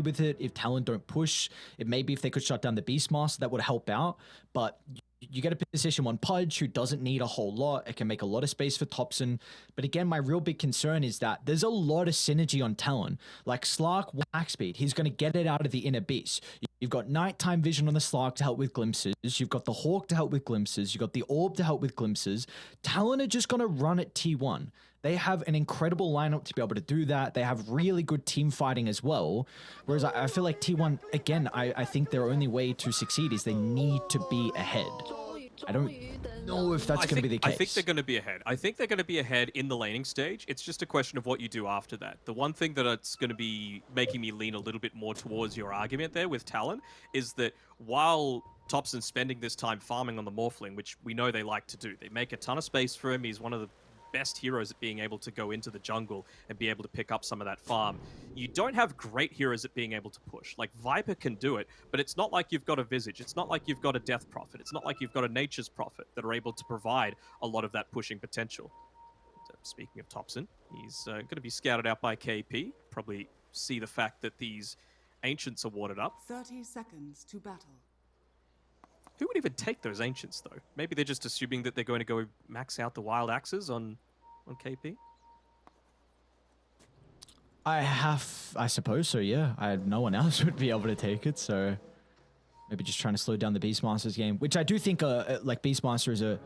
with it if Talon don't push. It maybe if they could shut down the Beastmaster, that would help out. But you get a position one Pudge who doesn't need a whole lot. It can make a lot of space for Topson. But again, my real big concern is that there's a lot of synergy on Talon. Like Slark, Wax Speed, he's going to get it out of the inner beast. You've got nighttime vision on the Slark to help with glimpses. You've got the Hawk to help with glimpses. You've got the Orb to help with glimpses. Talon are just going to run at T1. They have an incredible lineup to be able to do that. They have really good team fighting as well. Whereas I, I feel like T1, again, I, I think their only way to succeed is they need to be ahead. I don't know if that's going to be the case. I think they're going to be ahead. I think they're going to be ahead in the laning stage. It's just a question of what you do after that. The one thing that it's going to be making me lean a little bit more towards your argument there with Talon is that while Topson's spending this time farming on the Morphling, which we know they like to do, they make a ton of space for him. He's one of the best heroes at being able to go into the jungle and be able to pick up some of that farm. You don't have great heroes at being able to push. Like Viper can do it, but it's not like you've got a Visage. It's not like you've got a Death Prophet. It's not like you've got a Nature's Prophet that are able to provide a lot of that pushing potential. speaking of Topson, he's uh, going to be scouted out by KP. Probably see the fact that these Ancients are warded up. 30 seconds to battle. Who would even take those ancients, though? Maybe they're just assuming that they're going to go max out the wild axes on, on KP? I have, I suppose so, yeah. I No one else would be able to take it, so... Maybe just trying to slow down the Beastmaster's game, which I do think, uh, uh, like, Beastmaster is a,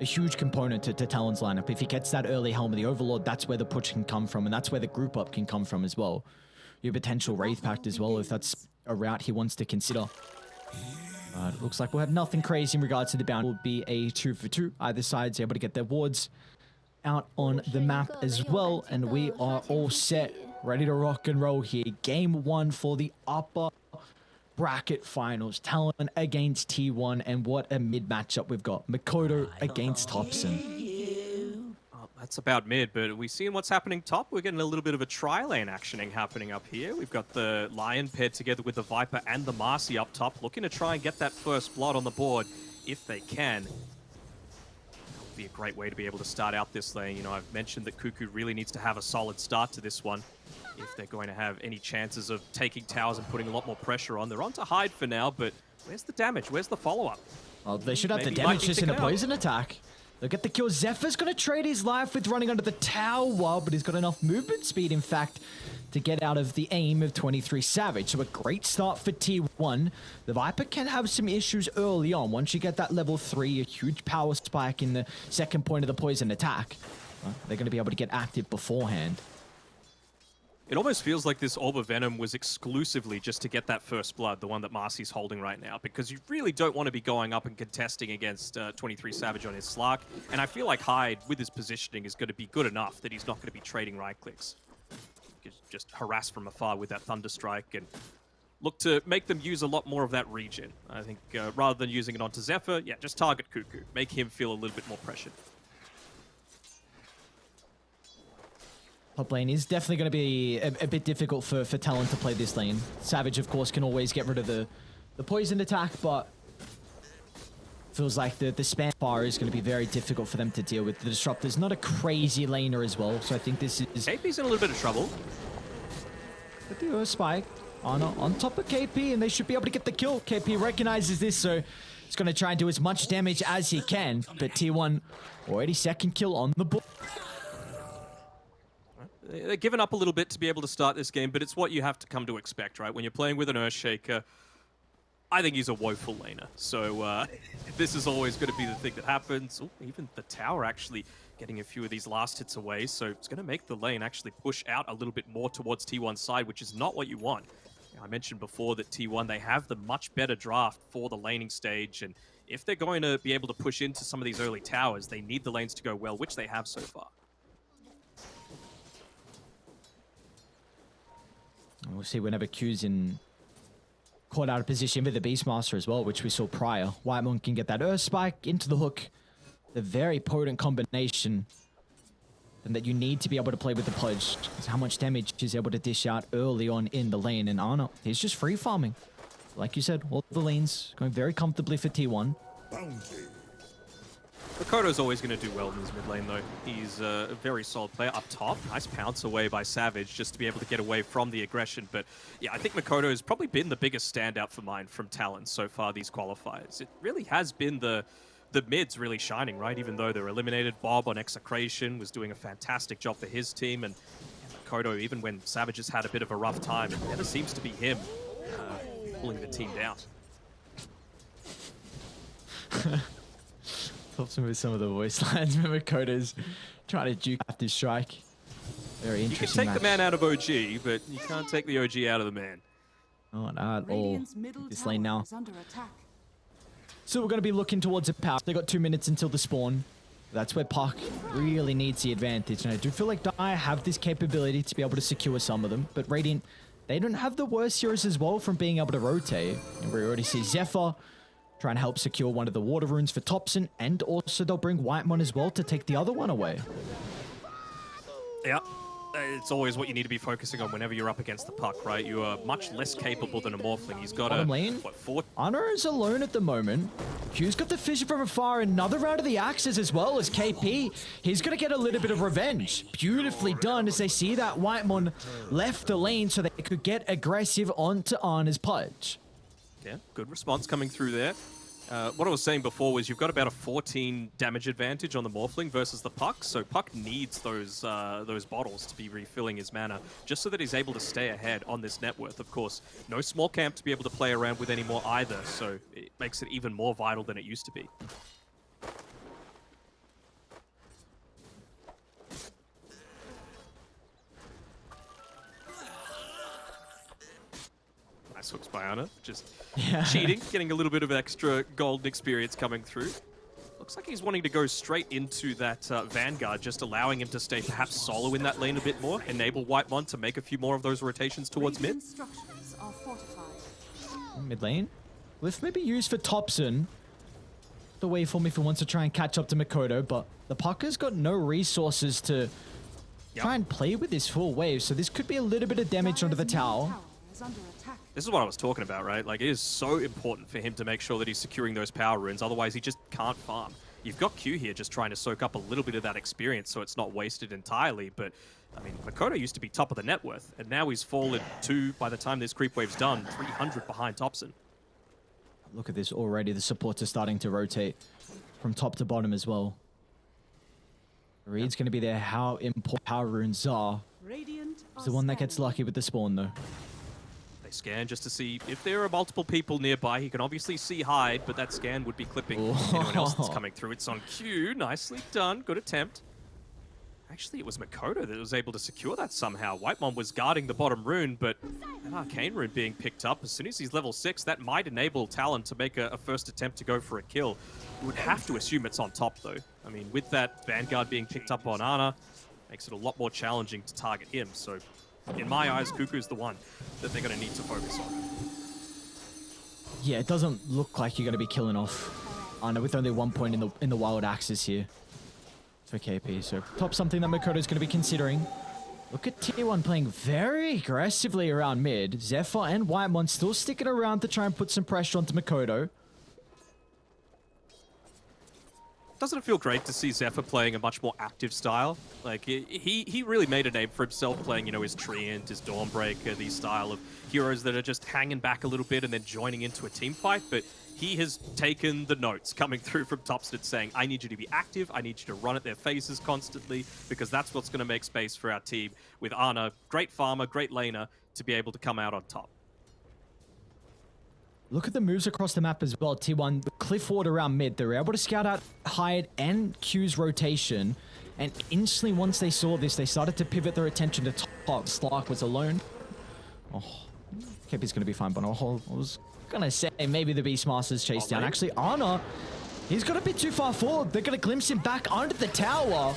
a huge component to, to Talon's lineup. If he gets that early Helm of the Overlord, that's where the push can come from, and that's where the group up can come from as well. Your potential Wraith Pact as well, if that's a route he wants to consider. Uh, it looks like we'll have nothing crazy in regards to the bound. It will be a two for two. Either side's able to get their wards out on the map as well. And we are all set, ready to rock and roll here. Game one for the upper bracket finals. Talon against T1. And what a mid matchup we've got. Mikoto against Topson. That's about mid, but we seeing what's happening top. We're getting a little bit of a tri-lane actioning happening up here. We've got the Lion paired together with the Viper and the Marci up top, looking to try and get that first blood on the board if they can. That would be a great way to be able to start out this lane. You know, I've mentioned that Kuku really needs to have a solid start to this one if they're going to have any chances of taking towers and putting a lot more pressure on. They're on to hide for now, but where's the damage? Where's the follow-up? Well, they should have Maybe the damage just in a poison attack. Look at the kill. Xepher's going to trade his life with running under the tower, but he's got enough movement speed, in fact, to get out of the aim of 23 Savage. So a great start for T1. The Viper can have some issues early on. Once you get that level 3, a huge power spike in the second point of the poison attack, well, they're going to be able to get active beforehand. It almost feels like this Orb of Venom was exclusively just to get that first blood, the one that Marci's holding right now, because you really don't want to be going up and contesting against uh, 23 Savage on his Slark, and I feel like Hyde, with his positioning, is going to be good enough that he's not going to be trading right clicks. Just harass from afar with that Thunder Strike and look to make them use a lot more of that region. I think uh, rather than using it onto Xepher, yeah, just target Kuku, make him feel a little bit more pressured. Top lane is definitely going to be a, a, bit difficult for, for Talon to play this lane. Savage, of course, can always get rid of the, the poison attack, but feels like the, the spam bar is going to be very difficult for them to deal with. The Disruptor's not a crazy laner as well, so I think this is... KP's in a little bit of trouble. But they are spike on, on top of KP, and they should be able to get the kill. KP recognizes this, so he's going to try and do as much damage as he can, but T1 already second kill on the board. They're given up a little bit to be able to start this game, but it's what you have to come to expect, right? When you're playing with an Earthshaker, I think he's a woeful laner. So uh, this is always going to be the thing that happens. Ooh, even the tower actually getting a few of these last hits away, so it's going to make the lane actually push out a little bit more towards T1's side, which is not what you want. I mentioned before that T1, they have the much better draft for the laning stage, and if they're going to be able to push into some of these early towers, they need the lanes to go well, which they have so far. We'll see whenever Q's in caught out of position with the Beastmaster as well, which we saw prior. Whitemon can get that Earth Spike into the hook. The very potent combination and that you need to be able to play with the Pudge. How much damage he's able to dish out early on in the lane. And Ana, he's just free farming. Like you said, all the lanes going very comfortably for T1. Bounty. Mikoto's always going to do well in his mid lane, though. He's uh, a very solid player up top. Nice pounce away by Savage just to be able to get away from the aggression. But yeah, I think Mikoto has probably been the biggest standout for mine from Talon so far these qualifiers. It really has been the the mids really shining, right? Even though they're eliminated, Bob on Execration was doing a fantastic job for his team, and Mikoto, even when Savage has had a bit of a rough time, it never seems to be him uh, pulling the team down. Helps him with some of the voice lines. Remember Koda's trying to duke out this strike. Very interesting. You can interesting take the man out of OG, but you can't take the OG out of the man. Oh, not at all. This lane now. is under attack. So we're going to be looking towards a power. They've got two minutes until the spawn. That's where Puck really needs the advantage. And I do feel like Dire have this capability to be able to secure some of them. But Radiant, they don't have the worst heroes as well from being able to rotate. And we already see Xepher trying and help secure one of the water runes for Topson. And also they'll bring Whitemon as well to take the other one away. Yeah. It's always what you need to be focusing on whenever you're up against the puck, right? You are much less capable than a Morphling. He's got a, lane? what, four... Honor is alone at the moment. Q's got the fissure from afar. Another round of the axes as well as KP. He's going to get a little bit of revenge. Beautifully done as they see that Whitemon left the lane so they could get aggressive onto Ana's Pudge. Yeah, good response coming through there. Uh, what I was saying before was you've got about a 14 damage advantage on the Morphling versus the Puck, so Puck needs those uh, those bottles to be refilling his mana, just so that he's able to stay ahead on this net worth. Of course, no small camp to be able to play around with anymore either, so it makes it even more vital than it used to be. Nice hooks by Ana, just Yeah. cheating, getting a little bit of extra golden experience coming through. Looks like he's wanting to go straight into that uh, Vanguard, just allowing him to stay perhaps solo in that lane a bit more, enable Whitemon to make a few more of those rotations towards mid. Radiant structures are fortified. Mid lane. Glyph may be used for Topson. The way for me if he wants to try and catch up to Mikoto, but the Pucker's got no resources to Yep. try and play with this full wave, so this could be a little bit of damage onto the Dire's tower. This is what I was talking about, right? Like, it is so important for him to make sure that he's securing those power runes, otherwise he just can't farm. You've got Q here just trying to soak up a little bit of that experience so it's not wasted entirely, but, I mean, Mikoto used to be top of the net worth, and now he's fallen to, by the time this creep wave's done, 300 behind Topson. Look at this already. The supports are starting to rotate from top to bottom as well. Reed's going to be there. How important power runes are. Radiant He's the one that gets lucky with the spawn, though. They scan just to see if there are multiple people nearby. He can obviously see Hyde, but that scan would be clipping anyone else that's coming through. It's on cue. Nicely done. Good attempt. Actually, it was Mikoto that was able to secure that somehow. White Whitemon was guarding the bottom rune, but an arcane rune being picked up. As soon as he's level 6, that might enable Talon to make a, a first attempt to go for a kill. You would have to assume it's on top, though. I mean, with that Vanguard being picked up on Ana, makes it a lot more challenging to target him. So, in my eyes, Kuku's the one that they're going to need to focus on. Yeah, it doesn't look like you're going to be killing off Ana with only one point in the in the wild axis here for KP. So top something that Mikoto's going to be considering. Look at T1 playing very aggressively around mid. Xepher and Whitemon still sticking around to try and put some pressure onto Mikoto. Doesn't it feel great to see Xepher playing a much more active style? Like, he, he really made a name for himself playing, you know, his Treant, his Dawnbreaker, these style of heroes that are just hanging back a little bit and then joining into a team fight. But he has taken the notes coming through from Topson saying, I need you to be active, I need you to run at their faces constantly, because that's what's going to make space for our team with Ana, great farmer, great laner, to be able to come out on top. Look at the moves across the map as well. T1, cliff ward around mid. They were able to scout out Hyde and Q's rotation. And instantly, once they saw this, they started to pivot their attention to top. Slark was alone. Oh, KP's going to be fine, but I was going to say maybe the Beastmaster's chase Oh, down. Actually, Ana, he's got a bit too far forward. They're going to glimpse him back under the tower.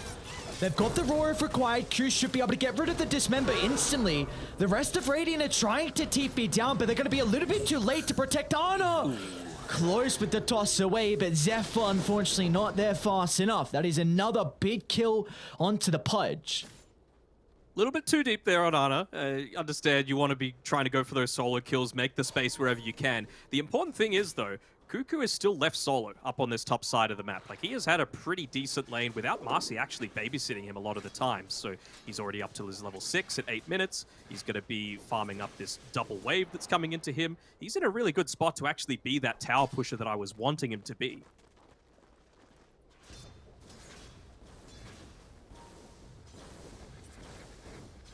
They've got the roar if required. Q should be able to get rid of the dismember instantly. The rest of Radiant are trying to TP down, but they're going to be a little bit too late to protect Ana. Close with the toss away, but Xepher unfortunately not there fast enough. That is another big kill onto the Pudge. A little bit too deep there on Ana. Uh, understand you want to be trying to go for those solo kills, make the space wherever you can. The important thing is, though, Kuku is still left solo up on this top side of the map. Like, he has had a pretty decent lane without Marci actually babysitting him a lot of the time. So he's already up to his level 6 at 8 minutes. He's going to be farming up this double wave that's coming into him. He's in a really good spot to actually be that tower pusher that I was wanting him to be.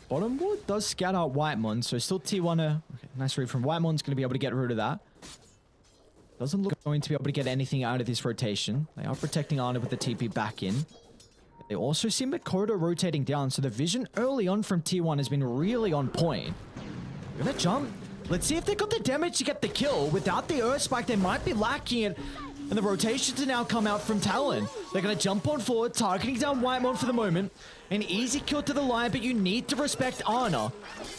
Bottom ward does scout out Whitemon, so still T1. Uh, okay, nice read from Whitemon's going to be able to get rid of that. Doesn't look going to be able to get anything out of this rotation. They are protecting Ana with the TP back in. They also see Mikoto rotating down, so the vision early on from T1 has been really on point. Gonna jump. Let's see if they got the damage to get the kill. Without the Earth Spike, they might be lacking it. And the rotations are now come out from Talon. They're going to jump on forward, targeting down Whitemon for the moment. An easy kill to the line, but you need to respect Ana.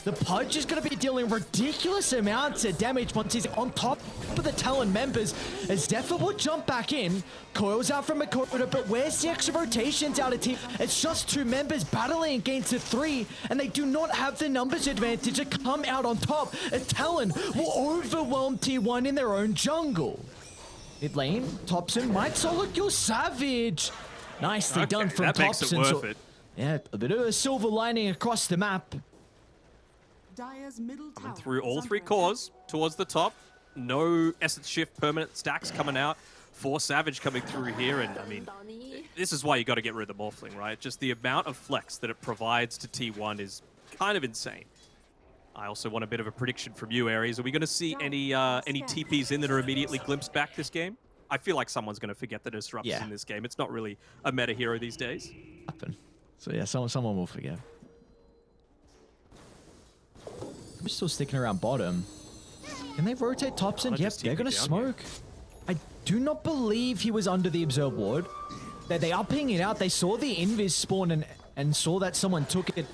The Pudge is going to be dealing ridiculous amounts of damage once he's on top of the Talon members. As Xepher will jump back in, coils out from Mikoto, but where's the extra rotations out of team? It's just two members battling against the three, and they do not have the numbers advantage to come out on top. A Talon will overwhelm T1 in their own jungle. Mid lane, Topson might solo kill Savage. Nicely Okay, done from that makes Topson. it So- it. yeah, a bit of a silver lining across the map. Dire's middle tower through all three cores towards the top. No essence shift permanent stacks coming out. Four Savage coming through here, and I mean, this is why you got to get rid of the Morphling, right? Just the amount of flex that it provides to T1 is kind of insane. I also want a bit of a prediction from you, Aries. Are we going to see any uh, any TPs in that are immediately glimpsed back this game? I feel like someone's going to forget the disrupts Yeah. in this game. It's not really a meta hero these days. Happen. So yeah, someone someone will forget. I'm still sticking around bottom. Can they rotate Topson? Wanna Yep, they're gonna down smoke. I do not believe he was under the observe ward. They, they are pinging out. They saw the invis spawn and and saw that someone took it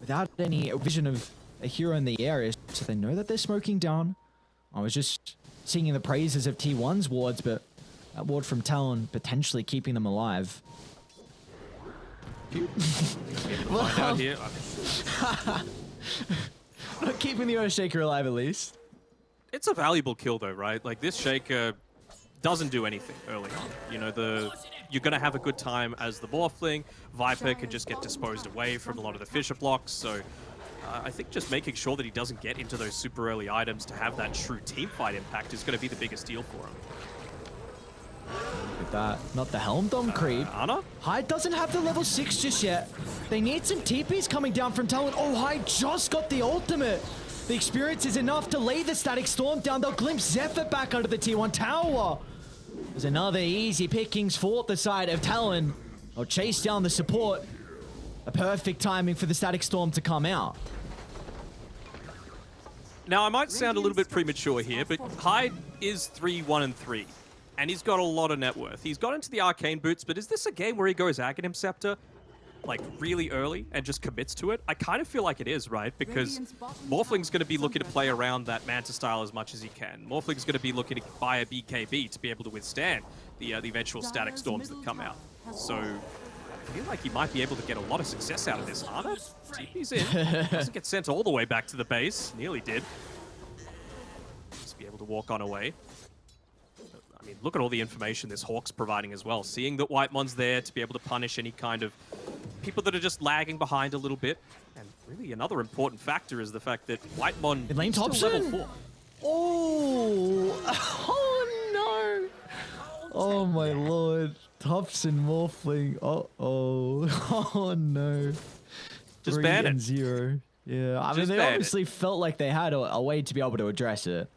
without any vision of a hero in the area, so they know that they're smoking down. I was just singing the praises of T1's wards, but that ward from Talon potentially keeping them alive. Here. Not keeping the Earthshaker alive at least. It's a valuable kill though, right? Like this Shaker doesn't do anything early on. You know, the you're gonna have a good time as the Morphling. Viper can just get disposed away from a lot of the fissure blocks, so uh, I think just making sure that he doesn't get into those super early items to have that true team fight impact is gonna be the biggest deal for him. With that, not the Helm Dome creep. Ana? Hyde doesn't have the level 6 just yet. They need some TPs coming down from Talon. Oh, Hyde just got the ultimate. The experience is enough to lay the Static Storm down. They'll glimpse Xepher back under the T1 tower. There's another easy pickings for the side of Talon. They'll chase down the support. A perfect timing for the Static Storm to come out. Now, I might sound a little bit premature here, but Hyde is 3 1 and 3, and he's got a lot of net worth. He's got into the arcane boots, but is this a game where he goes Aghanim Scepter like really early and just commits to it? I kind of feel like it is, right? Because Morphling's going to be looking to play around that Manta style as much as he can. Morphling's going to be looking to buy a BKB to be able to withstand the uh, the eventual static storms that come out. So. I feel like he might be able to get a lot of success out of this. Ana, TP's in. Doesn't get sent all the way back to the base. Nearly did. Just be able to walk on away. I mean, look at all the information this Hawk's providing as well. Seeing that Whitemon's there to be able to punish any kind of people that are just lagging behind a little bit. And really another important factor is the fact that Whitemon Mid lane is still Topson? level 4. Oh, oh no. Oh my lord. Topson Morphling. Uh oh. Oh no. Just Three ban and it. zero. Yeah, I mean, they ban it. obviously felt like they had a, a way to be able to address it.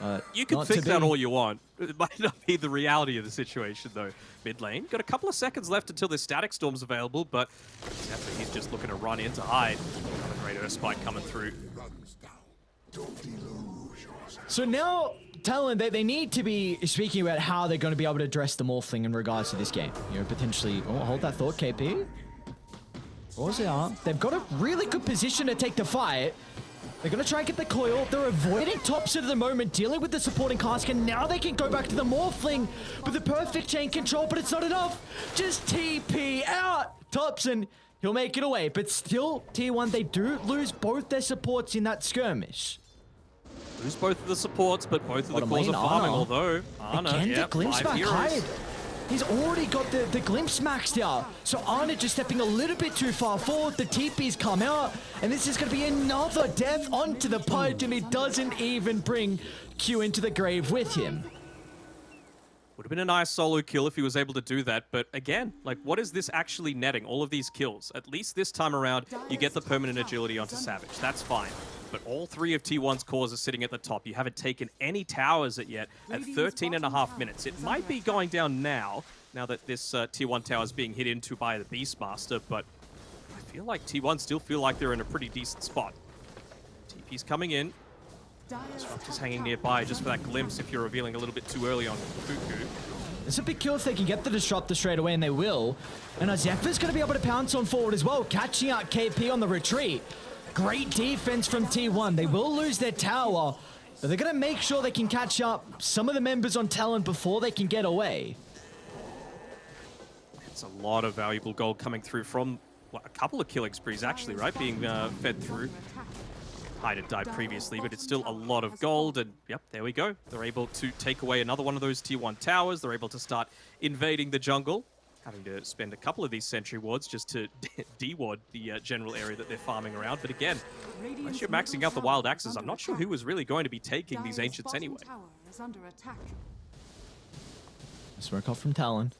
Uh, You can think that all you want. It might not be the reality of the situation, though. Mid lane, got a couple of seconds left until this static storm's available, but Xepher, he's just looking to run in to Hyde. Another great Earth Spike coming through. So now, Talon, they, they need to be speaking about how they're going to be able to address the Morphling in regards to this game. You know, potentially. Oh, hold that thought, KP. Pause it out. They've got a really good position to take the fight. They're going to try and get the coil. They're avoiding tops at the moment, dealing with the supporting cask, and now they can go back to the Morphling with the perfect chain control, but it's not enough. Just TP out. Topson, he'll make it away. But still, T1, they do lose both their supports in that skirmish. Lose both of the supports, but both of the cores are farming, although Ana, Again, yep, the glimpse back. He's already got the, the glimpse maxed out. So Ana just stepping a little bit too far forward. The TP's come out. And this is going to be another death onto the pudge. And he doesn't even bring Q into the grave with him. Would have been a nice solo kill if he was able to do that, but again, like, what is this actually netting? All of these kills. At least this time around, you get the permanent agility onto Savage. That's fine. But all three of T1's cores are sitting at the top. You haven't taken any towers at yet at 13 and a half minutes. It might be going down now, now that this uh, T1 tower is being hit into by the Beastmaster, but I feel like T1 still feel like they're in a pretty decent spot. TP's coming in. Just hanging nearby just for that glimpse if you're revealing a little bit too early on Kuku. It's a big kill if they can get the disruptor straight away, and they will. And now Xepher's going to be able to pounce on forward as well, catching out KP on the retreat. Great defense from T1. They will lose their tower, but they're going to make sure they can catch up some of the members on Talon before they can get away. It's a lot of valuable gold coming through from well, a couple of killing sprees, actually, right? Being uh, fed through. Hyde had died previously, but it's still a lot of gold. And yep, there we go. They're able to take away another one of those tier 1 towers. They're able to start invading the jungle. Having to spend a couple of these sentry wards just to de-ward the uh, general area that they're farming around. But again, unless you're maxing out the wild axes, I'm not sure who was really going to be taking these ancients anyway. Smoke off from Talon.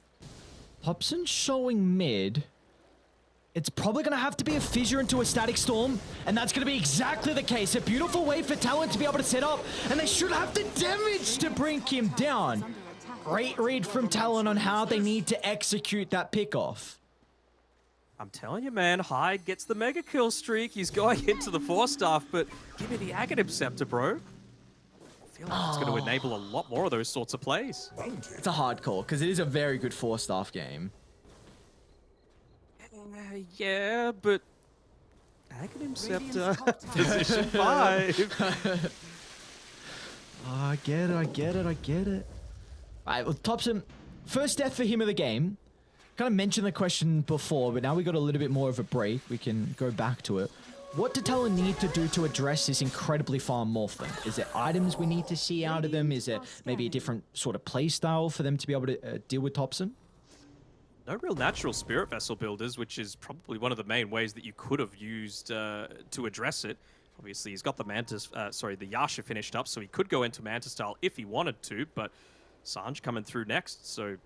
Topson showing mid. It's probably going to have to be a fissure into a static storm, and that's going to be exactly the case. A beautiful way for Talon to be able to set up, and they should have the damage to bring him down. Great read from Talon on how they need to execute that pickoff. I'm telling you, man, Hyde gets the mega kill streak. He's going into the Force Staff, but give me the Aghanim Scepter, bro. I feel like it's going to ah. enable a lot more of those sorts of plays. It's a hard call, because it is a very good Force-Staff game. Uh, yeah, but Aghanim Scepter, Radiant's top position five. Oh, I get it, I get it, I get it. All right, well, Topson, first death for him of the game. Kind of mentioned the question before, but now we got a little bit more of a break. We can go back to it. What do Talon need to do to address this incredibly farm morphling? Is there items we need to see out of them? Is there maybe a different sort of play style for them to be able to uh, deal with Topson? No real natural spirit vessel builders, which is probably one of the main ways that you could have used uh, to address it. Obviously, he's got the Mantis, uh, sorry, the Yasha finished up, so he could go into Mantis style if he wanted to, but Sanj coming through next, so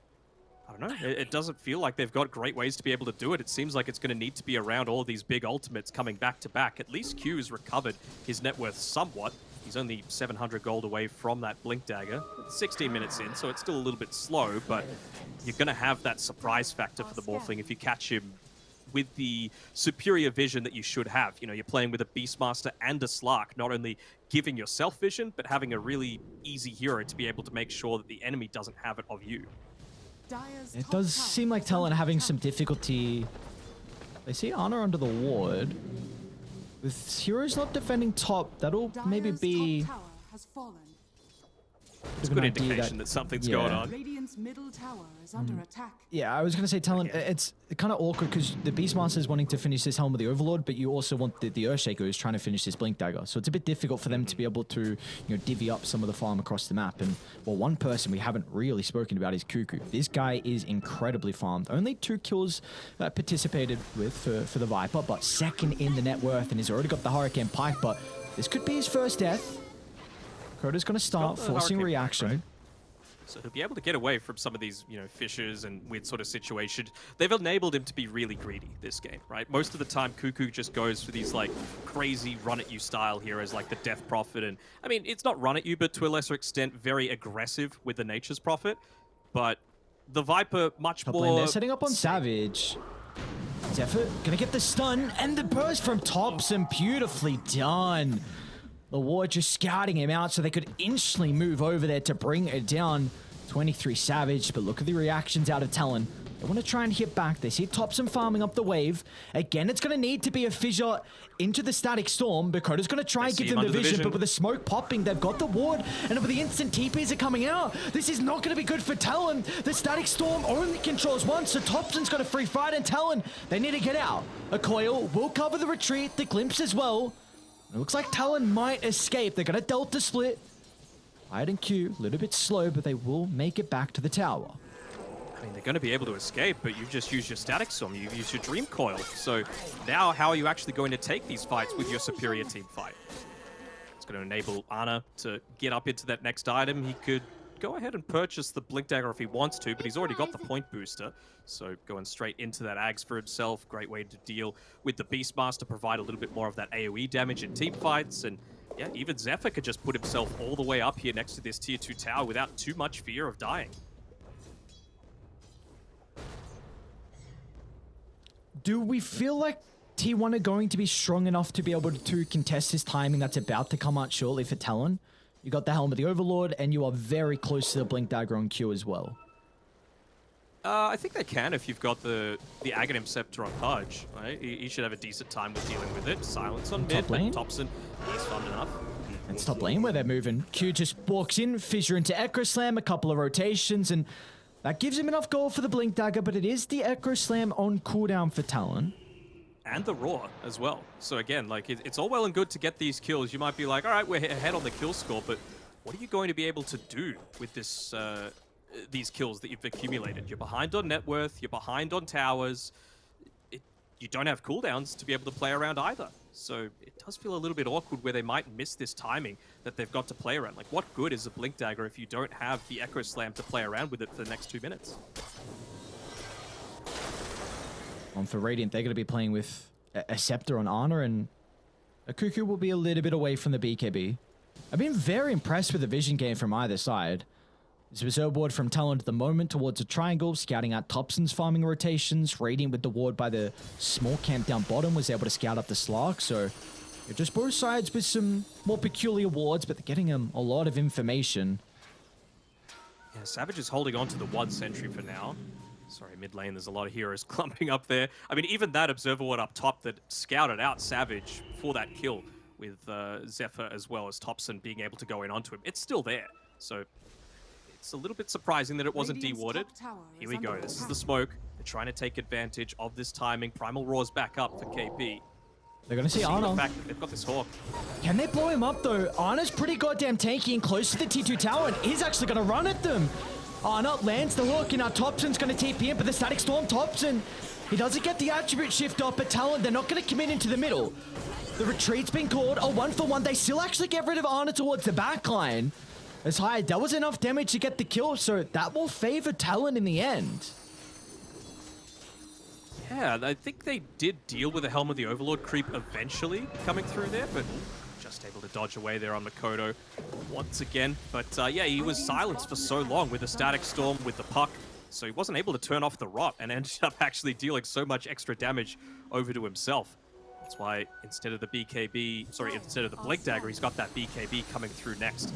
I don't know. It, it doesn't feel like they've got great ways to be able to do it. It seems like it's going to need to be around all these big ultimates coming back to back. At least Q has recovered his net worth somewhat. He's only 700 gold away from that Blink Dagger. 16 minutes in, so it's still a little bit slow, but you're going to have that surprise factor for the Morphling if you catch him with the superior vision that you should have. You know, you're playing with a Beastmaster and a Slark, not only giving yourself vision, but having a really easy hero to be able to make sure that the enemy doesn't have it of you. It does seem like Talon having some difficulty. They see Honor under the ward. With heroes not defending top, that'll maybe be It's a good indication that- that, something's yeah. going on. Radiant's middle tower is under attack. Yeah, I was going to say, Talon, it's kind of awkward because the Beastmaster is wanting to finish this Helm of the Overlord, but you also want the, the Earthshaker who's trying to finish this Blink Dagger. So it's a bit difficult for them to be able to, you know, divvy up some of the farm across the map. And, well, one person we haven't really spoken about is Kuku. This guy is incredibly farmed. Only two kills uh, participated with for, for the Viper, but second in the net worth, and he's already got the Hurricane Pike, but this could be his first death. Coda's going to start forcing reaction. right? So he'll be able to get away from some of these, you know, fissures and weird sort of situations. They've enabled him to be really greedy this game, right? Most of the time, Kuku just goes for these like crazy run at you style heroes like the Death Prophet, and I mean, it's not run at you, but to a lesser extent, very aggressive with the Nature's Prophet. But the Viper much Top more. they're setting up on Savage. Xepher gonna get the stun and the burst from Topson. Beautifully done. The ward just scouting him out so they could instantly move over there to bring it down. 23 Savage, but look at the reactions out of Talon. They want to try and hit back. They see Topson farming up the wave. Again, it's going to need to be a fissure into the static storm. Bakoda's going to try and give them the under the vision, vision. but with the smoke popping, they've got the ward, and with the instant TPs are coming out, this is not going to be good for Talon. The static storm only controls one, so Topson's got a free fight, and Talon, they need to get out. A coil will cover the retreat, the glimpse as well. It looks like Talon might escape. They're going to Delta split. Hyde and Q, a little bit slow, but they will make it back to the tower. I mean, they're going to be able to escape, but you've just used your static storm. You've used your dream coil. So now, how are you actually going to take these fights with your superior team fight? It's going to enable Ana to get up into that next item. He could go ahead and purchase the Blink Dagger if he wants to, but he's already got the point booster. So going straight into that Ags for himself. Great way to deal with the Beastmaster, provide a little bit more of that AoE damage in team fights. And yeah, even Xepher could just put himself all the way up here next to this tier 2 tower without too much fear of dying. Do we feel like T1 are going to be strong enough to be able to contest this timing that's about to come out shortly for Talon? You got the Helm of the Overlord, and you are very close to the Blink Dagger on Q as well. Uh, I think they can if you've got the the Aghanim Scepter on Pudge. Right? He, he should have a decent time with dealing with it. Silence on mid, lane? but Topson, he's fun enough. It's top lane where they're moving. Q just walks in, fissure into Echo Slam, a couple of rotations, and that gives him enough gold for the Blink Dagger, but it is the Echo Slam on cooldown for Talon. And the Roar as well. So again, like it, it's all well and good to get these kills. You might be like, all right, we're ahead on the kill score, but what are you going to be able to do with this uh, these kills that you've accumulated? You're behind on net worth. You're behind on towers. It, you don't have cooldowns to be able to play around either. So it does feel a little bit awkward where they might miss this timing that they've got to play around. Like, what good is a Blink Dagger if you don't have the Echo Slam to play around with it for the next two minutes? On for Radiant, they're going to be playing with a, a Scepter on Honor, and a Kuku will be a little bit away from the BKB. I've been very impressed with the vision game from either side. This was ward from Talon at the moment towards a triangle, scouting out Topson's farming rotations. Radiant with the ward by the small camp down bottom was able to scout up the Slark, so just both sides with some more peculiar wards, but they're getting um, a lot of information. Yeah, Savage is holding on to the one sentry for now. Sorry, mid lane, there's a lot of heroes clumping up there. I mean, even that Observer Ward up top that scouted out Savage for that kill with uh, Xepher as well as Topson being able to go in onto him, it's still there. So it's a little bit surprising that it wasn't Radiant's dewarded. top tower Here is we go, this is the smoke. They're trying to take advantage of this timing. Primal Roar's back up for KP. They're going to see See the fact that they've got this Hawk. Can they blow him up though? Ana's pretty goddamn tanky and close to the T2 tower, and he's actually gonna run at them. Ah, Ana lands the hook, and now Topson's gonna TP in, but the Static Storm Topson. He doesn't get the attribute shift off, but Talon, they're not gonna commit into the middle. The retreat's been called, a one for one. They still actually get rid of Ana towards the back line. As high, that was enough damage to get the kill, so that will favor Talon in the end. Yeah, I think they did deal with the Helm of the Overlord creep eventually coming through there, but just able to dodge away there on Mikoto once again. But uh, yeah, he was silenced for so long with the Static Storm, with the Puck, so he wasn't able to turn off the Rot and ended up actually dealing so much extra damage over to himself. That's why instead of the BKB, sorry, instead of the Blink Dagger, he's got that BKB coming through next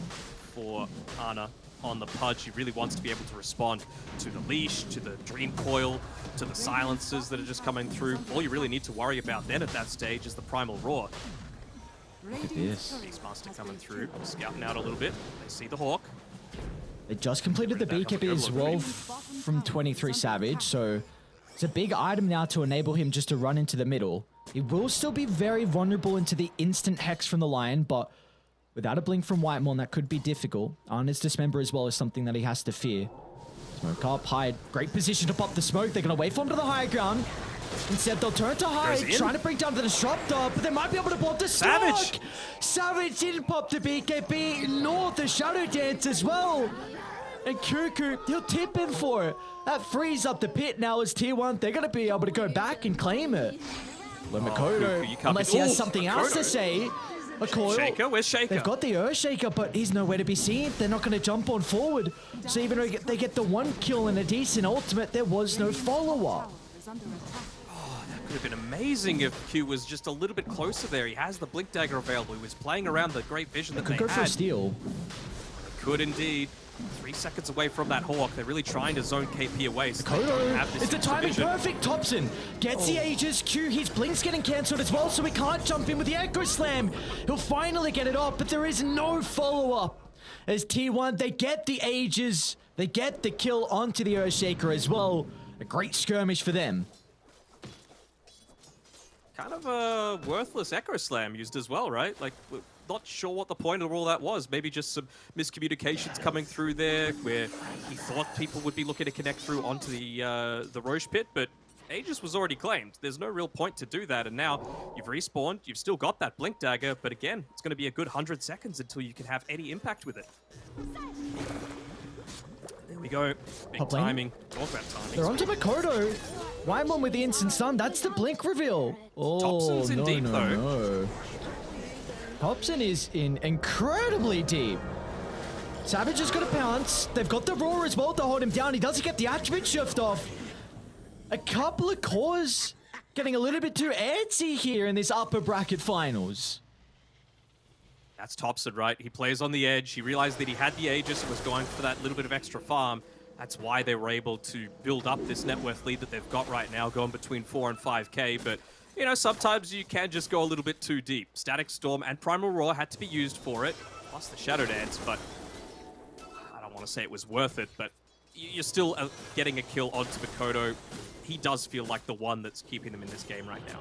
for Ana on the Pudge. He really wants to be able to respond to the Leash, to the Dream Coil, to the silences that are just coming through. All you really need to worry about then at that stage is the Primal Roar. Radiant's this. turret Beastmaster coming through, scouting out a little bit. They see the Hawk. They just completed the Bring that BKB up as well from 23 Savage, so it's a big item now to enable him just to run into the middle. He will still be very vulnerable into the instant hex from the Lion, but without a blink from Whitemon, that could be difficult. Ana's Dismember as well is something that he has to fear. Smoke up, Hyde. Great position to pop the smoke. They're going to wait for him to the high ground. Instead, they'll turn to Hyde, in. trying to bring down the Disruptor, but they might be able to block the Savage! Stark. Savage didn't pop the BKB, nor the Shadow Dance as well. And Kuku, he'll tip in for it. That frees up the pit now as tier one. They're going to be able to go back and claim it. But oh, Mikoto, Kuku, unless be- he has Ooh, something else to say, a coil. Shaker, where's Shaker? They've got the Earth Shaker, but he's nowhere to be seen. They're not going to jump on forward. So even though they get the one kill and a decent ultimate, there was no follow-up. Tower is under attack. Could have been amazing if Q was just a little bit closer there. He has the Blink Dagger available. He was playing around the great vision that Could they go for a steal. could indeed. Three seconds away from that Hawk. They're really trying to zone KP away. So they don't have this is the timing vision. perfect? Topson gets the oh. Aegis Q. His blink's getting cancelled as well, so he can't jump in with the Echo Slam. He'll finally get it off, but there is no follow-up. As T1, they get the Aegis, they get the kill onto the Earthshaker as well. A great skirmish for them. Kind of a worthless Echo Slam used as well, right? Like, not sure what the point of all that was. Maybe just some miscommunications coming through there, where he thought people would be looking to connect through onto the uh, the Rosh pit, but Aegis was already claimed. There's no real point to do that, and now you've respawned. You've still got that Blink Dagger, but again, it's going to be a good hundred seconds until you can have any impact with it. There we go. Big lane. timing. Talk about timing. They're onto Mikoto. Whitemon with the instant stun. That's the blink reveal. Oh, Topson's in no, deep, no, though. no. Topson is in incredibly deep. Savage has got a pounce. They've got the roar as well to hold him down. He doesn't get the attribute shift off. A couple of cores getting a little bit too antsy here in this upper bracket finals. That's Topson, right? He plays on the edge. He realized that he had the Aegis and was going for that little bit of extra farm. That's why they were able to build up this net worth lead that they've got right now, going between 4 and 5k. But, you know, sometimes you can just go a little bit too deep. Static Storm and Primal Roar had to be used for it, plus the Shadow Dance, but I don't want to say it was worth it, but you're still uh, getting a kill onto Mikoto. He does feel like the one that's keeping them in this game right now.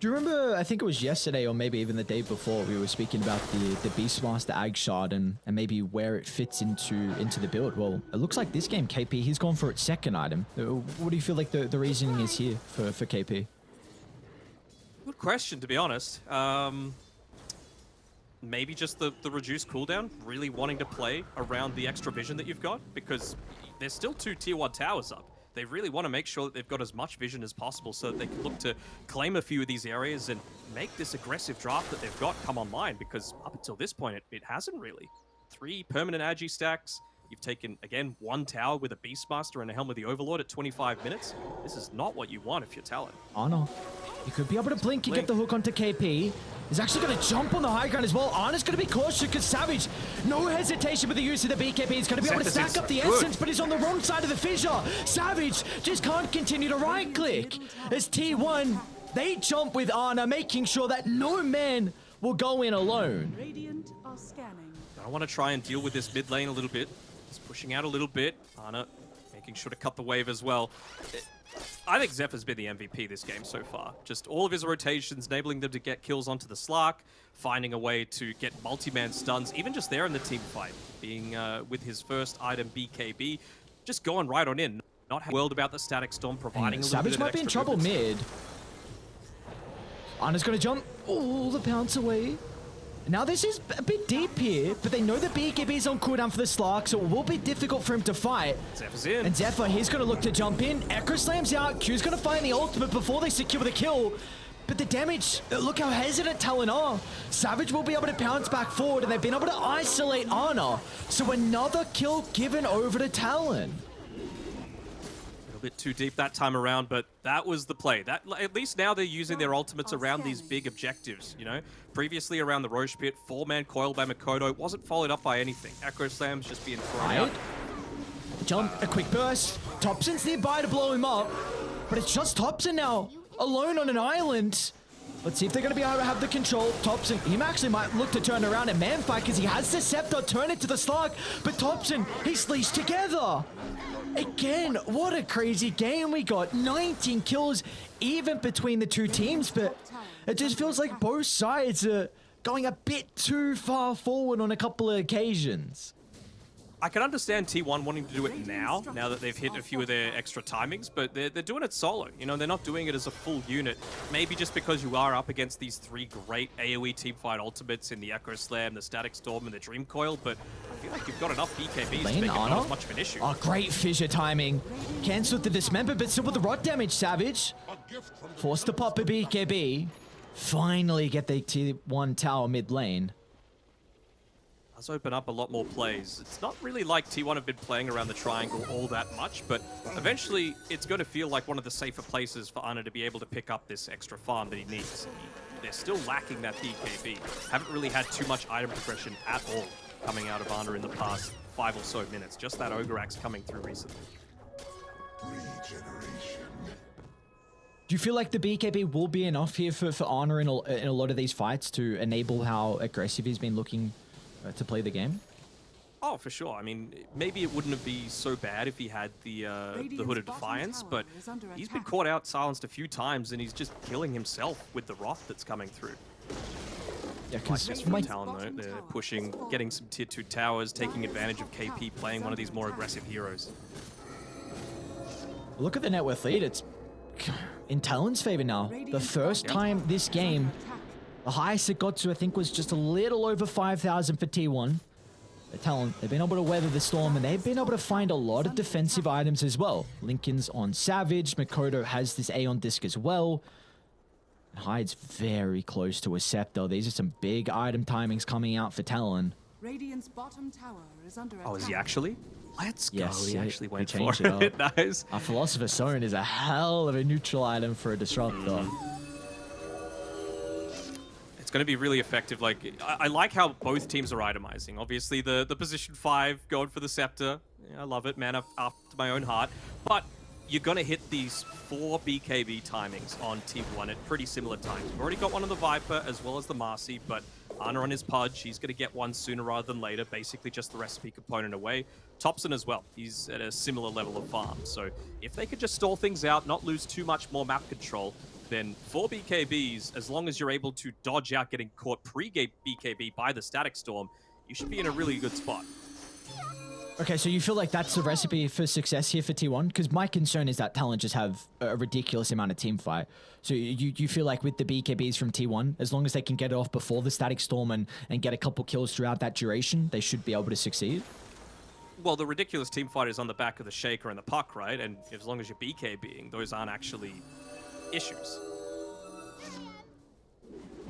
Do you remember, I think it was yesterday or maybe even the day before, we were speaking about the, the Beastmaster Ag Shard and, and maybe where it fits into into the build. Well, it looks like this game, KP, he's gone for its second item. Uh, What do you feel like the, the reasoning is here for, for KP? Good question, to be honest. Um, maybe just the, the reduced cooldown, really wanting to play around the extra vision that you've got, because there's still two tier 1 towers up. They really want to make sure that they've got as much vision as possible so that they can look to claim a few of these areas and make this aggressive draft that they've got come online, because up until this point, it, it hasn't really. Three permanent Agi stacks. You've taken, again, one tower with a Beastmaster and a Helm of the Overlord at 25 minutes. This is not what you want if you're Talon. Ana, You could be able to blink and get the hook onto KP. He's actually going to jump on the high ground as well. Ana's going to be cautious because Savage, no hesitation with the use of the BKB. He's going to be able to stack up the good. essence, but he's on the wrong side of the fissure. Savage just can't continue to right click. As T1, they jump with Ana, making sure that no man will go in alone. Radiant are scanning. I want to try and deal with this mid lane a little bit. He's pushing out a little bit. Ana making sure to cut the wave as well. I think Xepher's been the MVP this game so far. Just all of his rotations, enabling them to get kills onto the Slark, finding a way to get multi-man stuns, even just there in the team fight, being uh, with his first item BKB, just going right on in. Not world about the static storm, providing a Savage might be in trouble movement. mid. Ana's going to jump all the bounce away. Now this is a bit deep here, but they know the BKB is on cooldown for the Slark, so it will be difficult for him to fight. Xepher's in. And Xepher, he's going to look to jump in. Echo slams out. Q's going to find the ultimate before they secure the kill. But the damage, uh, look how hesitant Talon are. Savage will be able to pounce back forward, and they've been able to isolate Ana. So another kill given over to Talon. A little bit too deep that time around, but that was the play. That at least now they're using their ultimates around these big objectives. You know, previously around the Rosh pit, four-man coil by Mikoto wasn't followed up by anything. Echo slams just being thrown out. Right? Jump, a quick burst. Topson's nearby to blow him up. But it's just Topson now, alone on an island. Let's see if they're going to be able to have the control. Topson, he actually might look to turn around and man fight because he has the scepter, turn it to the slug. But Topson, he's leashed together. Again, what a crazy game we got. 19 kills even between the two teams, but it just feels like both sides are going a bit too far forward on a couple of occasions. I can understand T1 wanting to do it now, now that they've hit a few of their extra timings, but they're, they're doing it solo. You know, they're not doing it as a full unit. Maybe just because you are up against these three great AoE teamfight ultimates in the Echo Slam, the Static Storm, and the Dream Coil, but I feel like you've got enough BKBs to Lane make it not as much of an issue. Oh, great fissure timing. Cancelled the dismember, but still with the rot damage, Savage. Forced to pop a BKB. Finally get the T1 tower mid lane. Does open up a lot more plays. It's not really like T1 have been playing around the triangle all that much, but eventually it's going to feel like one of the safer places for Ana to be able to pick up this extra farm that he needs. They're still lacking that BKB. Haven't really had too much item progression at all. coming out of Ana in the past five or so minutes. Just that Ogre Axe coming through recently. Do you feel like the BKB will be enough here for, for Honor in a, in a lot of these fights to enable how aggressive he's been looking uh, to play the game? Oh, for sure. I mean, maybe it wouldn't have be so bad if he had the uh, the Hood of Defiance, but he's been caught out, silenced a few times, and he's just killing himself with the Rot that's coming through. Yeah, Like because this my from Talon, though, they're pushing, getting some tier 2 towers, taking advantage of KP playing one of these more aggressive heroes. look at the net worth lead. It's in Talon's favor now. The first time this game, the highest it got to, I think, was just a little over 5,000 for T1. The Talon, they've been able to weather the storm and they've been able to find a lot of defensive items as well. Linken's on Savage, Mikoto has this Aeon disc as well. Hyde's very close to a Scepter. These are some big item timings coming out for Talon. Radiant's bottom tower is under Oh, is he actually? Let's go. Yes, he he- actually went for changed it. it nice. A Philosopher's Stone is a hell of a neutral item for a Disruptor. Mm. It's going to be really effective. Like, I, I like how both teams are itemizing. Obviously, the, the position five going for the scepter. Yeah, I love it, man. af- After my own heart. But you're going to hit these four BKB timings on T1 at pretty similar times. We've already got one on the Viper as well as the Marci, but Ana on his Pudge, he's going to get one sooner rather than later. Basically, just the recipe component away. Topson as well. He's at a similar level of farm. So if they could just stall things out, not lose too much more map control, then four BKBs, as long as you're able to dodge out getting caught pre-BKB by the Static Storm, you should be in a really good spot. Okay, so you feel like that's the recipe for success here for T1? Because my concern is that Talon just have a ridiculous amount of team fight. So you, you feel like with the BKBs from T1, as long as they can get off before the Static Storm and, and get a couple kills throughout that duration, they should be able to succeed? Well, the ridiculous team fight is on the back of the Shaker and the Puck, right? And as long as you're BKBing, those aren't actually issues.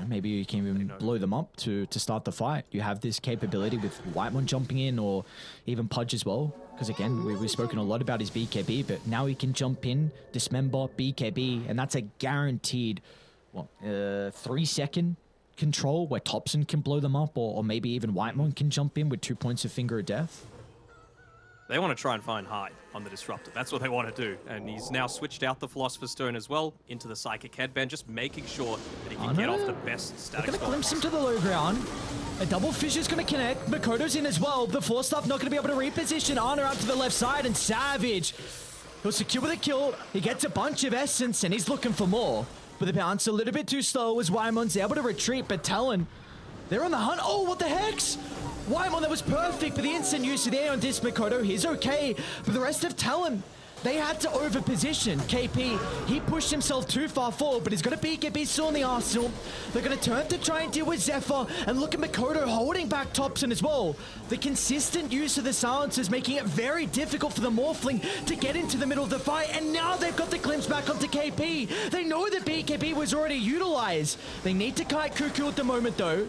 Maybe you can even blow them up to, to start the fight. You have this capability with Whitemon jumping in or even Pudge as well. Because again, we, we've spoken a lot about his BKB, but now he can jump in, dismember, BKB, and that's a guaranteed, what, uh, three second control where Topson can blow them up or, or maybe even Whitemon can jump in with two points of Finger of Death. They want to try and find Hyde on the Disruptor. That's what they want to do. And he's now switched out the Philosopher's Stone as well into the Psychic Headband, just making sure that he can Oh, get no. off the best They're static going to glimpse him to the low ground. A double fissure's going to connect. Mikoto's in as well. The Force Staff not going to be able to reposition Honor out to the left side. And Savage, he'll secure the kill. He gets a bunch of essence and he's looking for more. But the bounce a little bit too slow as Whitemon's able to retreat. But Talon, they're on the hunt. Oh, what the hex? Whitemon, that was perfect. But the instant use of the Aeon Disc Mikoto, he's okay. But the rest of Talon, they had to overposition. KP, he pushed himself too far forward, but he's got a BKB still in the arsenal. They're going to turn to try and deal with Xepher, and look at Mikoto holding back Topson as well. The consistent use of the silencers making it very difficult for the Morphling to get into the middle of the fight, and now they've got the glimpse back onto KP. They know that BKB was already utilized. They need to kite Kuku at the moment, though.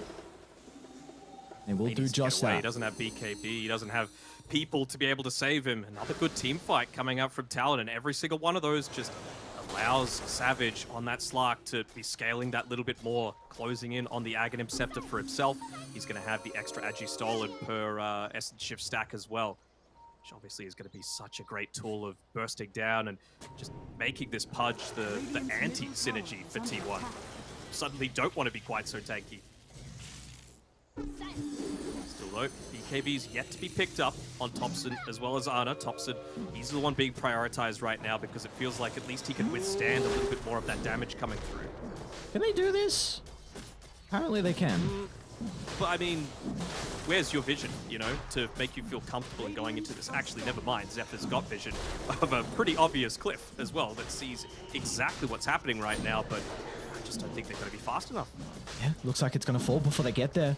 Will He do needs to get just that. He doesn't have BKB. He doesn't have people to be able to save him. Another good team fight coming up from Talon, and every single one of those just allows Savage on that Slark to be scaling that little bit more, closing in on the Aghanim Scepter for himself. He's going to have the extra Agi stolen per uh, Essence Shift stack as well. Which obviously is going to be such a great tool of bursting down and just making this Pudge the, the anti-synergy for T1. Suddenly don't want to be quite so tanky. Still though, BKB's yet to be picked up on Topson as well as Ana. Topson, he's the one being prioritized right now because it feels like at least he can withstand a little bit more of that damage coming through. Can they do this? Apparently they can. Mm, but I mean, where's your vision, you know, to make you feel comfortable in going into this? Actually, never mind. Xepher's got vision of a pretty obvious cliff as well that sees exactly what's happening right now, but just don't think they're going to be fast enough. Yeah, looks like it's gonna fall before they get there.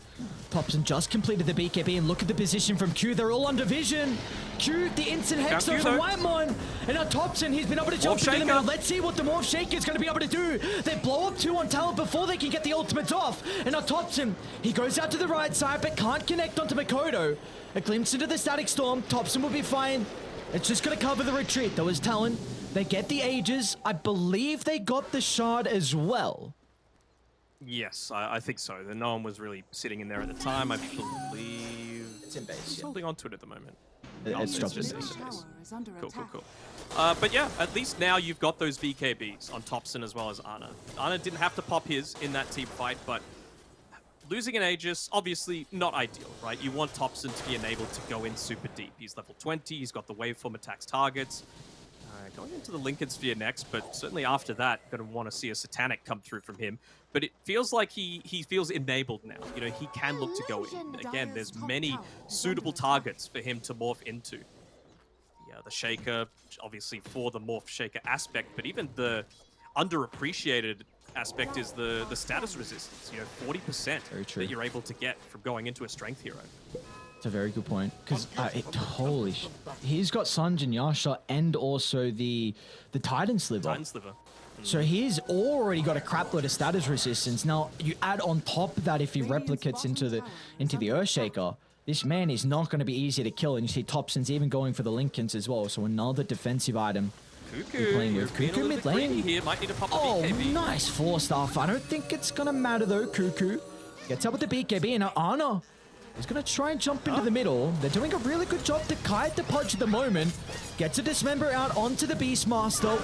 Topson just completed the BKB and look at the position from Q. They're all under vision. Q, the instant hex Q, though. Whitemon. And now Topson, he's been able to jump into the middle. Let's see what the Morph Shaker is gonna be able to do. They blow up two on Talon before they can get the ultimates off. And now Topson, he goes out to the right side but can't connect onto Mikoto. A glimpse into the Static Storm. Topson will be fine. It's just gonna cover the retreat though as Talon. They get the Aegis. I believe they got the Shard as well. Yes, I, I think so. The no one was really sitting in there at the time. I believe It's in base. He's Yeah. holding on to it at the moment. It- Oh, it's it's dropped in base. base. Tower is under Cool, cool, cool. Uh, but yeah, at least now you've got those BKBs on Topson as well as Ana. Ana didn't have to pop his in that team fight, but losing an Aegis, obviously not ideal, right? You want Topson to be enabled to go in super deep. He's level 20, he's got the waveform attacks targets. Uh, going into the Linken's Sphere next, but certainly after that, going to want to see a Satanic come through from him. But it feels like he, he feels enabled now. You know, he can look to go in. Again, there's many suitable targets for him to morph into yeah, the Shaker, obviously for the Morph Shaker aspect, but even the underappreciated aspect is the the status resistance. You know, forty percent that you're able to get from going into a strength hero. It's a very good point because uh, it, holy, sh- he's got Sange and Yasha and also the the Titan sliver. Titan Sliver. So he's already got a crap load of status resistance. Now you add on top of that if he replicates into the into the Earthshaker, this man is not going to be easy to kill. And you see Topson's even going for the Linken's as well. So another defensive item. Kuku, playing you're with being Kuku mid lane. here. Might need to pop Oh, BKB. nice Force Staff. I don't think it's going to matter though. Kuku gets up with the BKB and now Ana is going to try and jump into the middle. They're doing a really good job to kite the punch at the moment. Gets a dismember out onto the Beastmaster.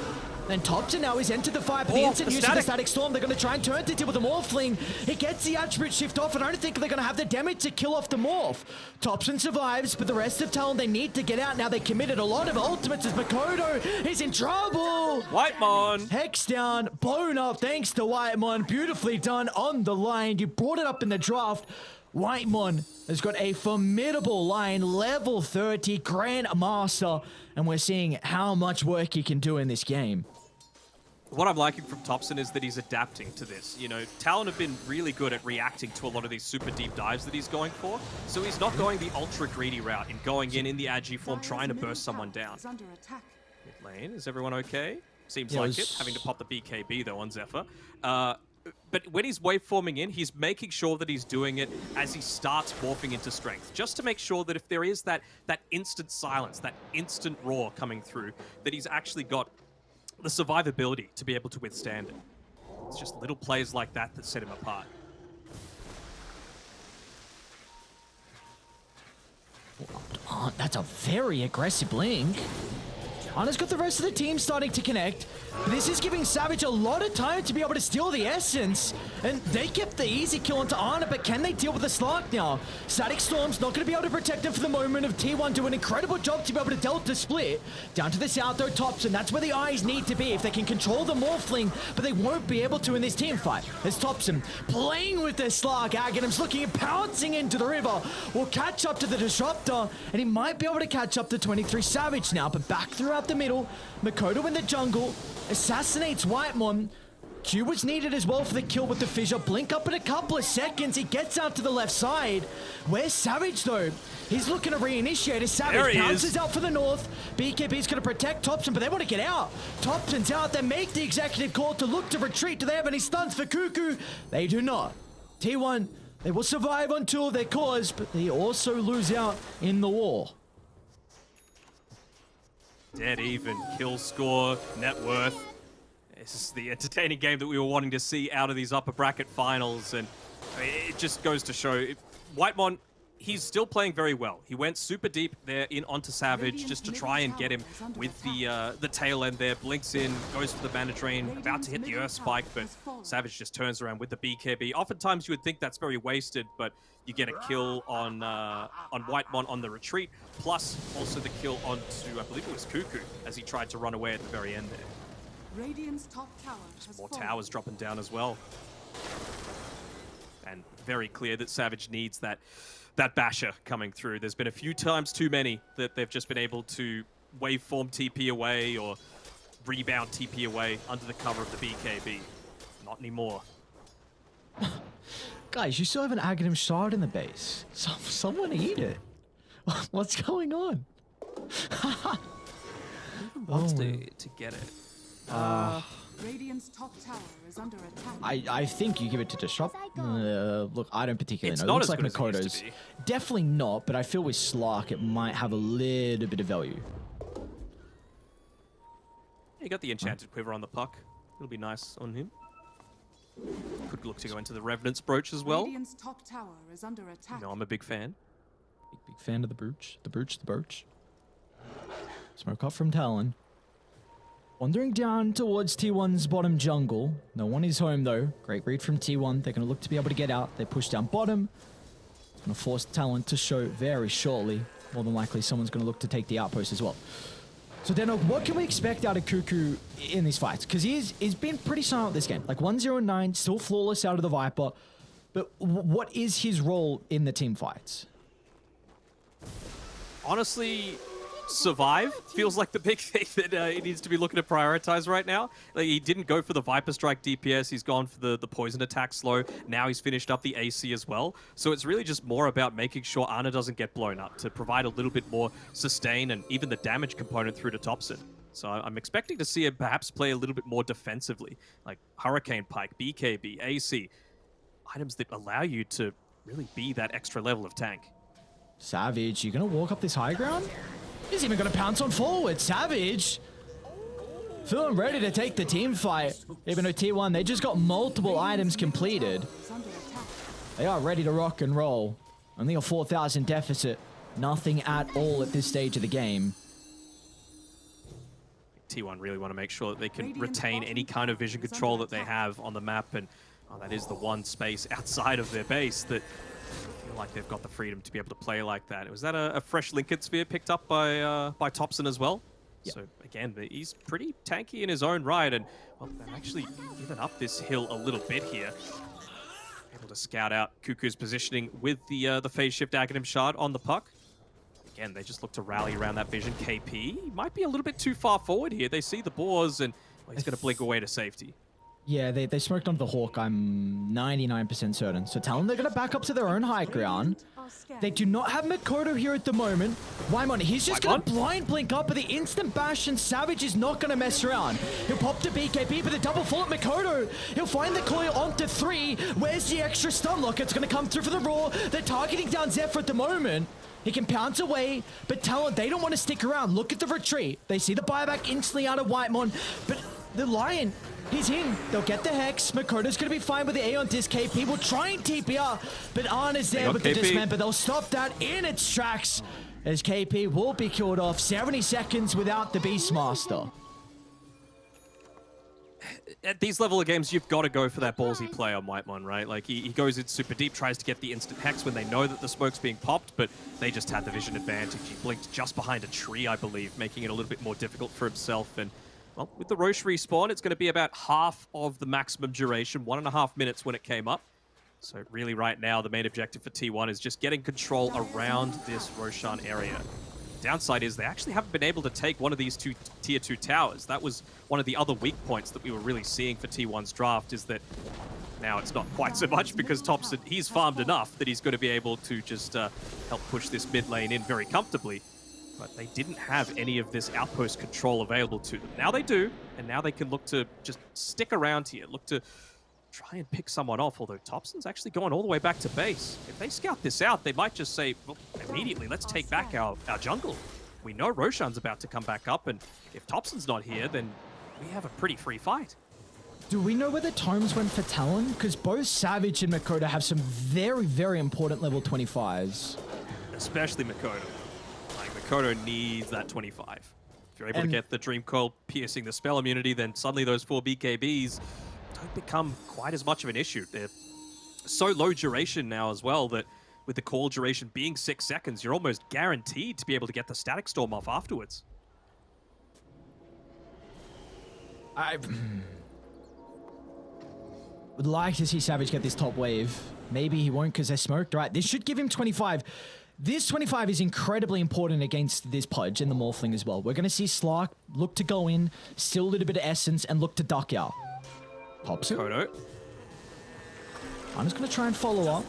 Then Topson now is entered the fight, but the Oh, instant the use of the static. static storm, they're going to try and turn to deal with the Morphling. It gets the attribute shift off, and I don't think they're going to have the damage to kill off the Morph. Topson survives, but the rest of Talon, they need to get out now. They committed a lot of ultimates as Mikoto is in trouble. Whitemon. Hex down, blown up thanks to Whitemon. Beautifully done on the Lion. You brought it up in the draft. Whitemon has got a formidable Lion, level 30, Grand Master, and we're seeing how much work he can do in this game. What I'm liking from Topson is that he's adapting to this. You know, Talon have been really good at reacting to a lot of these super deep dives that he's going for. So he's not going the ultra greedy route in going in in the Agi form, trying to burst someone down. is. Mid lane, is everyone okay? Seems Yeah, it like was- it, having to pop the BKB though on Xepher. Uh, but when he's waveforming in, he's making sure that he's doing it as he starts morphing into strength, just to make sure that if there is that that instant silence, that instant roar coming through, that he's actually got the survivability to be able to withstand it. It's just little plays like that that set him apart. Oh, that's a very aggressive blink. Ana's got the rest of the team starting to connect. This is giving Savage a lot of time to be able to steal the essence. And they kept the easy kill onto Ana, but can they deal with the Slark now? Static Storm's not going to be able to protect him for the moment of T1 do an incredible job to be able to delta split. Down to the south though, Topson. That's where the eyes need to be if they can control the Morphling, but they won't be able to in this team fight. As Topson playing with their Slark, Aghanim's looking and pouncing into the river. Will catch up to the Disruptor, and he might be able to catch up to 23 Savage now, but back throughout the middle, Mikoto in the jungle, assassinates White Whitemon. Q was needed as well for the kill with the fissure. Blink up in a couple of seconds. He gets out to the left side. Where's Savage though? He's looking to reinitiate as Savage bounces is. out for the north. BKB's going to protect Topson, but they want to get out. Topson's out. They make the executive call to look to retreat. Do they have any stuns for Kuku? They do not. T1, they will survive until their cause, but they also lose out in the war. Dead even, kill score, net worth. This is the entertaining game that we were wanting to see out of these upper bracket finals, and I mean, it just goes to show it- Whitemon. He's still playing very well. He went super deep there in onto Savage just to try and get him with the uh, the tail end there. Blinks in, goes for the Mana Drain, about to hit the Earth Spike, but Savage just turns around with the BKB. Oftentimes you would think that's very wasted, but you get a kill on uh, on Whitemon on the retreat, plus also the kill onto I believe it was Kuku as he tried to run away at the very end there. Radiant's top tower has More fallen. towers dropping down as well. And very clear that Savage needs that that basher coming through. There's been a few times too many that they've just been able to waveform TP away or rebound TP away under the cover of the BKB. Not anymore. Guys, you still have an Aghanim shard in the base. Some, someone eat it. What's going on? Wants to, to get it. Radiant's top tower is under attack. I, I think you give it to Disrupt. Uh, look, I don't particularly It's know. not It looks as like good as it used Mikoto's. to be. Definitely not, but I feel with Slark it might have a little bit of value. You got the Enchanted Quiver on the puck. It'll be nice on him. Could look to go into the Revenant's Brooch as well. Radiant's top tower is under attack. No, I'm a big fan. Big, big fan of the brooch. The brooch, the birch. Smoke up from Talon. Wandering down towards T1's bottom jungle. No one is home though. Great read from T1. They're going to look to be able to get out. They push down bottom. Going to force Talon to show very shortly. More than likely, someone's going to look to take the outpost as well. So, Deno, what can we expect out of Kuku in these fights? Because he's, he's been pretty silent this game. Like 1 0 9, still flawless out of the Viper. But what is his role in the team fights? honestly, survive feels like the big thing that uh, he needs to be looking to prioritize right now. Like he didn't go for the Viper Strike DPS. He's gone for the the poison attack slow. Now he's finished up the AC as well. So it's really just more about making sure Ana doesn't get blown up to provide a little bit more sustain and even the damage component through to Topson. So I'm expecting to see him perhaps play a little bit more defensively, like Hurricane Pike, BKB, AC, items that allow you to really be that extra level of tank. Savage, you're going to walk up this high ground? He's even going to pounce on forward. Savage! Feeling ready to take the team fight. Even though T1, they just got multiple items completed. They are ready to rock and roll. Only a 4,000 deficit. Nothing at all at this stage of the game. T1 really want to make sure that they can retain any kind of vision control that they have on the map, and oh, that is the one space outside of their base that like they've got the freedom to be able to play like that. Was that a, a fresh Linken's Sphere picked up by uh, by Topson as well? Yeah. So again, he's pretty tanky in his own right, and well, they've actually given up this hill a little bit here. Able to scout out Kuku's positioning with the uh, the phase shift Aghanim shard on the puck. Again, they just look to rally around that vision. KP might be a little bit too far forward here. They see the boars, and well, he's going to blink away to safety. Yeah, they, they smoked onto the Hawk, I'm 99% certain. So tell them they're going to back up to their own high ground. They do not have Mikoto here at the moment. Whitemon, he's just going to blind blink up, but the instant bash and Savage is not going to mess around. He'll pop to BKB, but the double full at Mikoto. He'll find the coil onto three. Where's the extra stun lock? It's going to come through for the Raw. They're targeting down Xepher at the moment. He can pounce away, but Talon, they don't want to stick around. Look at the retreat. They see the buyback instantly out of Whitemon, but the Lion, he's in. They'll get the Hex. Mikoto's going to be fine with the Aeon Disc. KP will try and TPR, but Ana's there got with the KP. dismember. They'll stop that in its tracks as KP will be killed off 70 seconds without the Beastmaster. At these level of games, you've got to go for that ballsy play on White Whitemon, right? Like, he, he goes in super deep, tries to get the instant hex when they know that the smoke's being popped, but they just had the vision advantage. He blinked just behind a tree, I believe, making it a little bit more difficult for himself. And, well, with the Rosh respawn, it's going to be about half of the maximum duration, one and a half minutes when it came up. So really right now, the main objective for T1 is just getting control around this Roshan area. Downside is they actually haven't been able to take one of these two tier 2 towers. That was one of the other weak points that we were really seeing for T1's draft is that now it's not quite so much because Topson, he's farmed enough that he's going to be able to just uh, help push this mid lane in very comfortably. But they didn't have any of this outpost control available to them. Now they do, and now they can look to just stick around here, look to try and pick someone off, although Topson's actually going all the way back to base. If they scout this out, they might just say, well, immediately, let's take back our, our jungle. We know Roshan's about to come back up, and if Topson's not here, then we have a pretty free fight. Do we know where the tomes went for Talon? Because both Savage and Mikoto have some very, very important level 25s. Especially Mikoto. Like, needs that 25. If you're able And- to get the Dream Coil piercing the spell immunity, then suddenly those four BKBs don't become quite as much of an issue. They're so low duration now as well that with the call duration being six seconds, you're almost guaranteed to be able to get the static storm off afterwards. I would like to see Savage get this top wave. Maybe he won't because they're smoked. Right, this should give him 25. This 25 is incredibly important against this Pudge and the Morphling as well. We're going to see Slark look to go in, still a little bit of Essence, and look to duck out. Pops it. Kodo, I'm just going to try and follow up.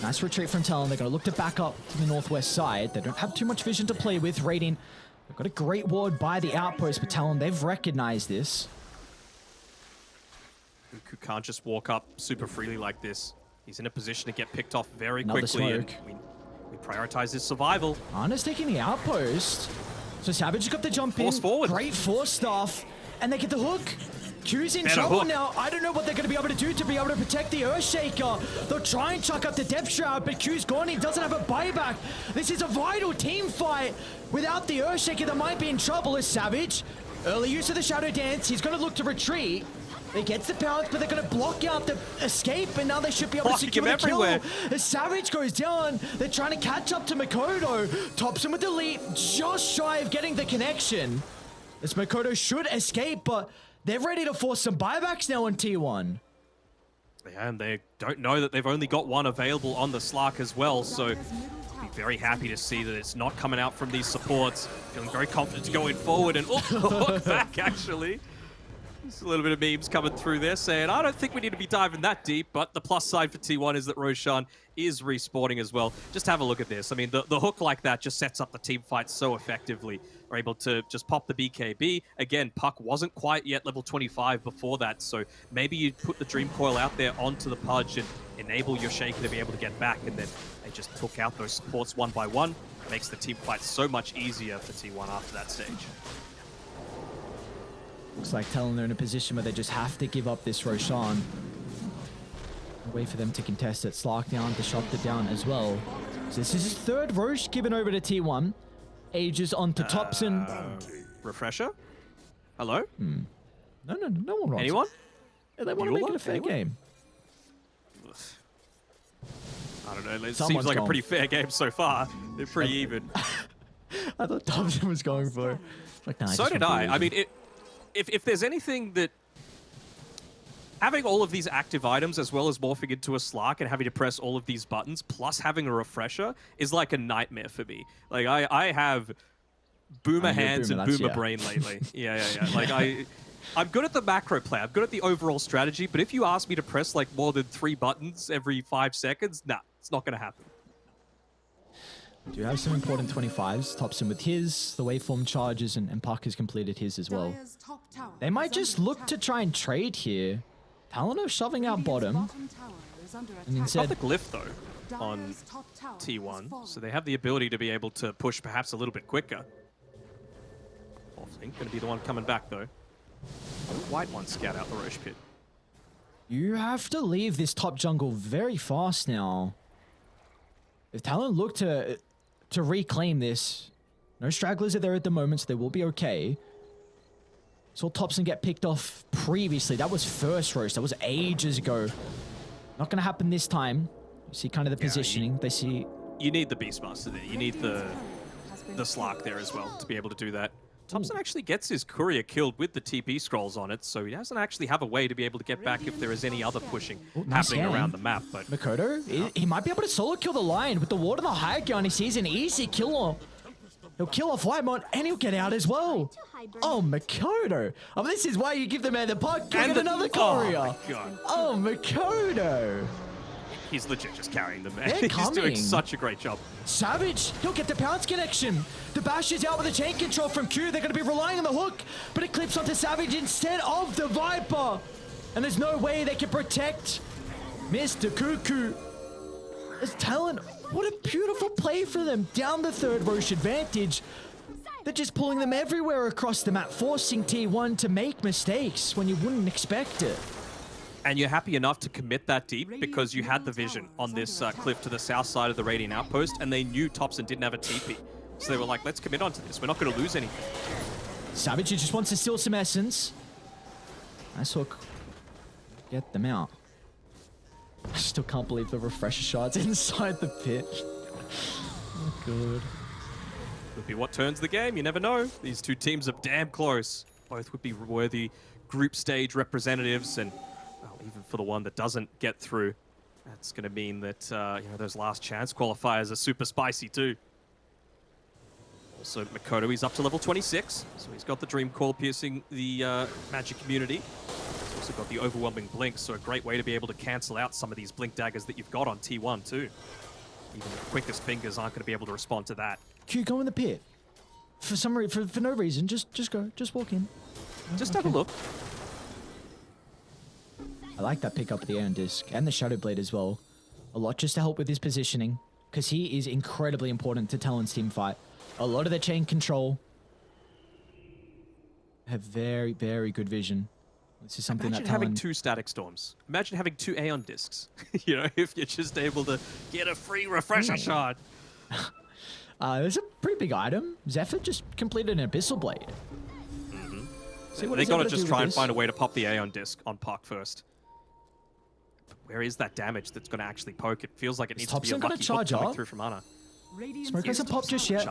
Nice retreat from Talon. They're going to look to back up to the northwest side. They don't have too much vision to play with. Raiding. They've got a great ward by the outpost, but Talon, they've recognized this. who can't just walk up super freely like this. He's in a position to get picked off very Another quickly, and smoke. we, we prioritize his survival. Ana's taking the outpost. So Savage has got the jump Force in. forward. Great Force Staff. And they get the hook. Q's in Better trouble hook. now. I don't know what they're going to be able to do to be able to protect the Earthshaker. They'll try and chuck up the Depth Shroud, but Q's gone. He doesn't have a buyback. This is a vital team fight. Without the Earthshaker, they might be in trouble as Savage. Early use of the Shadow Dance. He's going to look to retreat. He gets the pounce, but they're going to block out the escape, and now they should be able Blocking to secure him the kill. everywhere. As Savage goes down, they're trying to catch up to Mikoto. Tops him with the leap, just shy of getting the connection. As Mikoto should escape, but they're ready to force some buybacks now on T1. Yeah, and they don't know that they've only got one available on the Slark as well, so be very happy to see that it's not coming out from these supports. Feeling very confident to going forward and oh, look back actually. There's a little bit of memes coming through there saying, I don't think we need to be diving that deep, but the plus side for T1 is that Roshan is respawning as well. Just have a look at this. I mean, the, the hook like that just sets up the team fight so effectively. We're able to just pop the BKB. Again, Puck wasn't quite yet level 25 before that, so maybe you put the Dream Coil out there onto the Pudge and enable your Shaker to be able to get back, and then they just took out those supports one by one. Makes the team fight so much easier for T1 after that stage. Looks like Talon they're in a position where they just have to give up this Roshan. Wait for them to contest it. Slark down, Disruptor down as well. So this is his third Rosh given over to T1. Aegis onto Topson. Uh, refresher? Hello? No, no, no, no one wants Anyone? Yeah, they want to make it a fair Anyone? game. I don't know. It Someone's seems like a pretty fair game so far. They're pretty even. I thought Topson was going for it. Like, nah, so did I. I mean, it, if if there's anything that having all of these active items as well as morphing into a Slark and having to press all of these buttons plus having a refresher is like a nightmare for me. Like I I have boomer hands boomer, and boomer yeah. brain lately. yeah, yeah, yeah. Like I. I'm good at the macro play. I'm good at the overall strategy, but if you ask me to press like more than three buttons every five seconds, nah, it's not gonna happen. Do have some important 25s. Topson with his, the waveform charges, and, and Puck has completed his as well. Dire's top tower They might just look to try and trade here. Talon are shoving out bottom. bottom tower is under And attack. instead- Got the glyph though on Dire's top tower has T1, so they have the ability to be able to push perhaps a little bit quicker. Morphling going to be the one coming back though. Whitemon scout out the Rosh pit. You have to leave this top jungle very fast now. If Talon look to to reclaim this, no stragglers are there at the moment, so they will be okay. Saw Topson get picked off previously. That was first roast. That was ages ago. Not gonna happen this time. You see kind of the Yeah, you- positioning. They see You need the Beastmaster there. You need the Radiant's turret has been the Slark there as well to be able to do that. Topson actually gets his courier killed with the TP scrolls on it, so he doesn't actually have a way to be able to get back if there is any other pushing Oh, nice happening scan. around the map. But Mikoto, he, he might be able to solo kill the lion with the ward and the high ground. He sees an easy kill on. He'll kill off Whitemon and he'll get out as well. Oh, Mikoto. Oh, this is why you give the man the puck. Get the- another Oh my courier. God. Oh, Mikoto. He's legit just carrying them. They're he's coming. doing such a great job. Savage, he'll get the pounce connection. The bash is out with the chain control from Q. They're going to be relying on the hook, but it clips onto Savage instead of the Viper. And there's no way they can protect Mr. Kuku. As Talon, what a beautiful play for them. Down the third Rosh advantage. They're just pulling them everywhere across the map, forcing T1 to make mistakes when you wouldn't expect it. And you're happy enough to commit that deep because you had the vision on this uh, cliff to the south side of the Radiant Outpost, and they knew Topson didn't have a TP. So they were like, let's commit onto this. We're not going to lose anything. Savage just wants to steal some essence. Nice hook. Get them out. I still can't believe the refresher shots inside the pit. Oh, good. Could be what turns the game. You never know. These two teams are damn close. Both would be worthy group stage representatives, and well, even for the one that doesn't get through, that's going to mean that uh, you know those last chance qualifiers are super spicy too. Also, Mikoto, he's up to level 26, so he's got the Dream Coil piercing the uh, magic community. He's also got the overwhelming blink, so a great way to be able to cancel out some of these blink daggers that you've got on T1 too. Even the quickest fingers aren't going to be able to respond to that. Q, go in the pit. For some reason, for, for no reason, just just go, just walk in. Just have a look. I like that pick up of the Aeon Disc and the Shadow Blade as well. A lot just to help with his positioning, because he is incredibly important to Talon's team fight. A lot of the chain control have very, very good vision. This is something Imagine that having two static storms. Imagine having two Aeon discs. you know, if you're just able to get a free refresher Hmm. shard. Uh, there's a pretty big item. Xepher just completed an Abyssal Blade. See what they he's got able to to just try and this. find a way to pop the Aeon disc on Puck first. Where is that damage that's going to actually poke? It feels like it Is needs to be a Topson lucky hook charge coming up? through from Ana. Radiant's Smoke hasn't popped just yet.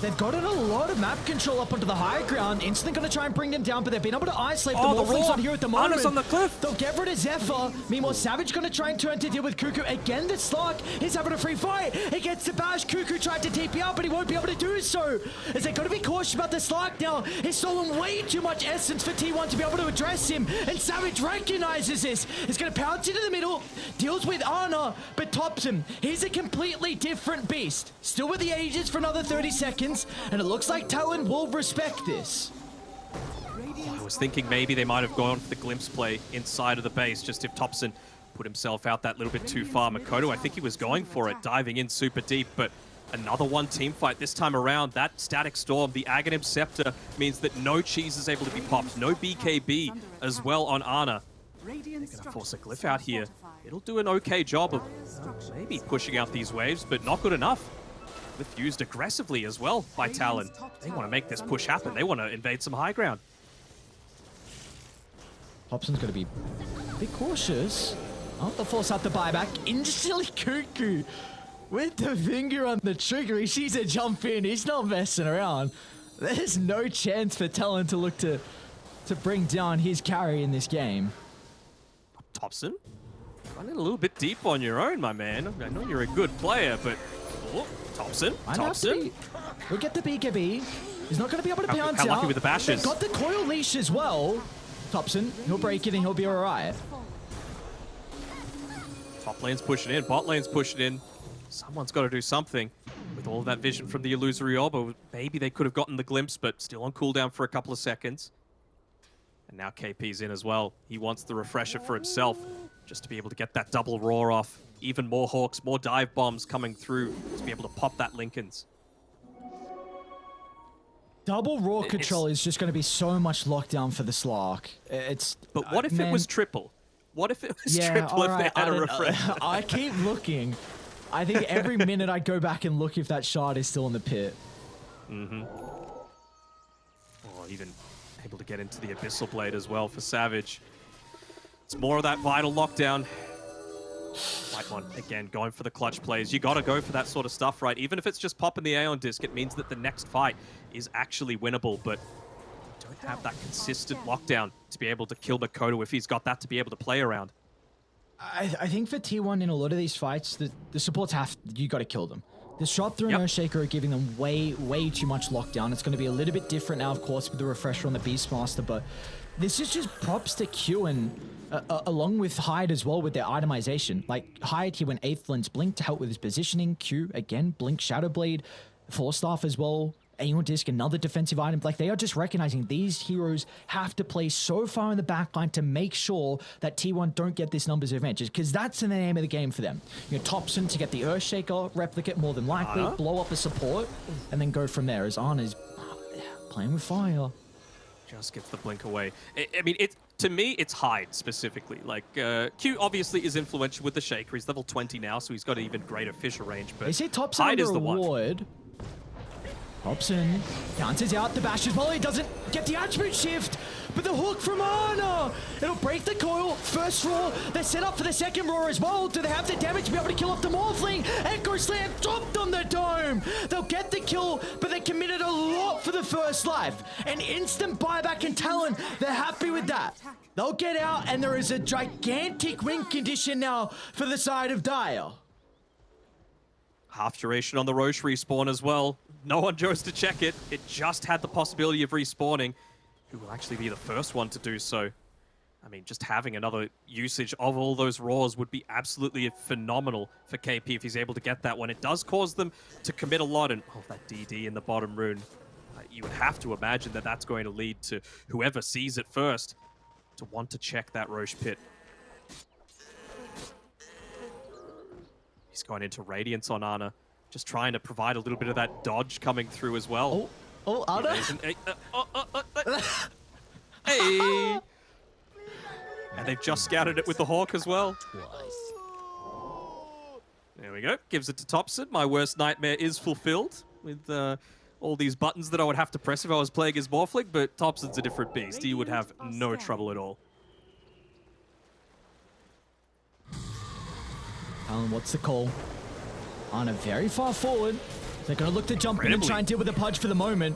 They've gotten a lot of map control up onto the high ground. Instantly going to try and bring them down, but they've been able to isolate Oh, the the Morphlings roar! on here at the moment. Ana's on the cliff! They'll get rid of Xepher. Meanwhile, Savage going to try and turn to deal with Kuku. Again, the Slark is having a free fight. He gets the bash. Kuku tried to TP out, but he won't be able to do so. As they're going to be cautious about the Slark now. He's stolen way too much essence for T1 to be able to address him. And Savage recognizes this. He's going to pounce into the middle, deals with Ana, but Topson. He's a completely different beast. Still with the Aegis for another 30 seconds, and it looks like Talon will respect this. Oh, I was thinking maybe they might have gone for the glimpse play inside of the base, just if Topson put himself out that little bit too far. Mikoto, I think he was going for it, diving in super deep, but another one team fight this time around. That Static Storm, the Aghanim Scepter, means that no cheese is able to be popped, no BKB as well on Ana. They're Gonna force a glyph out here. It'll do an okay job of Dire's maybe pushing out these waves, but not good enough. Glyph used aggressively as well by Talon. They want to make this push happen. They want to invade some high ground. Topson's going to be a bit cautious. Oh, they'll force out the buyback. Instantly Kuku with the finger on the trigger. He sees it jump in. He's not messing around. There's no chance for Talon to look to to bring down his carry in this game. Topson, running a little bit deep on your own, my man. I know you're a good player, but oh, Topson, Might have to Topson. We'll get the BKB. He's not going to be able to How- pounce how lucky out. with the bashes? They've got the coil leash as well. Topson, he'll break it and he'll be all right. Top lane's pushing in, bot lane's pushing in. Someone's got to do something. With all that vision from the illusory orb, oh, maybe they could have gotten the glimpse, but still on cooldown for a couple of seconds. And now KP's in as well. He wants the refresher for himself, just to be able to get that double roar off. Even more hawks, more dive bombs coming through to be able to pop that Linken's. Double raw It's- control is just going to be so much lockdown for the Slark. It's But what uh, if it man, was triple? What if it was yeah, triple if alright, they I had a don't I keep looking. I think every minute I go back and look if that shard is still in the pit. Mm-hmm. Or even able to get into the Abyssal Blade as well for Savage. It's more of that vital lockdown. Whitemon, again, going for the clutch plays. You gotta go for that sort of stuff, right? Even if it's just popping the Aeon disc, it means that the next fight is actually winnable, but you don't have that consistent lockdown to be able to kill Mikoto if he's got that to be able to play around. I, I think for T1 in a lot of these fights, the, the supports have you got to kill them. The shot through Yep. and Earthshaker are giving them way, way too much lockdown. It's going to be a little bit different now, of course, with the refresher on the Beastmaster, but this is just props to Q uh, uh, along with Hyde as well with their itemization. Like Hyde, he went Aether Lens Blink to help with his positioning. Q, again, Blink Shadow Blade. Force Staff as well. Aeon Disc, another defensive item. Like they are just recognizing these heroes have to play so far in the backline to make sure that T1 don't get this numbers advantage because that's in the name of the game for them. You know, Topson to get the Earthshaker replicate more than likely, Ana? blow up a support, and then go from there. As Ana's playing with fire. Just gets the blink away. I, I mean, it to me, it's Hyde specifically. Like uh, Q obviously is influential with the Shaker. He's level 20 now, so he's got an even greater fissure range. But They say Topson Hyde is the one. Topson bounces out the bash as well. He doesn't get the attribute shift, but the hook from Ana. It'll break the coil. First roar. They're set up for the second roar as well. Do they have the damage to be able to kill off the Morphling? Echo Slam dropped on the dome. They'll get the kill, but they committed a lot for the first life. An instant buyback and Talon. They're happy with that. They'll get out, and there is a gigantic win condition now for the side of Dire. Half duration on the Rosh respawn as well. No one chose to check it. It just had the possibility of respawning. Who will actually be the first one to do so? I mean, just having another usage of all those roars would be absolutely phenomenal for KP if he's able to get that one. It does cause them to commit a lot, and oh, that DD in the bottom rune. Uh, you would have to imagine that that's going to lead to whoever sees it first to want to check that Rosh pit. He's going into Radiance on Ana, just trying to provide a little bit of that dodge coming through as well. Oh, oh, Ana. It isn't- eh, uh, uh, uh, uh. Hey! And they've just scouted it with the Hawk as well. There we go. Gives it to Topson. My worst nightmare is fulfilled with uh, all these buttons that I would have to press if I was playing as Morphling, but Topson's a different beast. He would have no trouble at all. Alan, what's the call? On a very far forward. They're going to look to jump in and try and deal with the Pudge for the moment.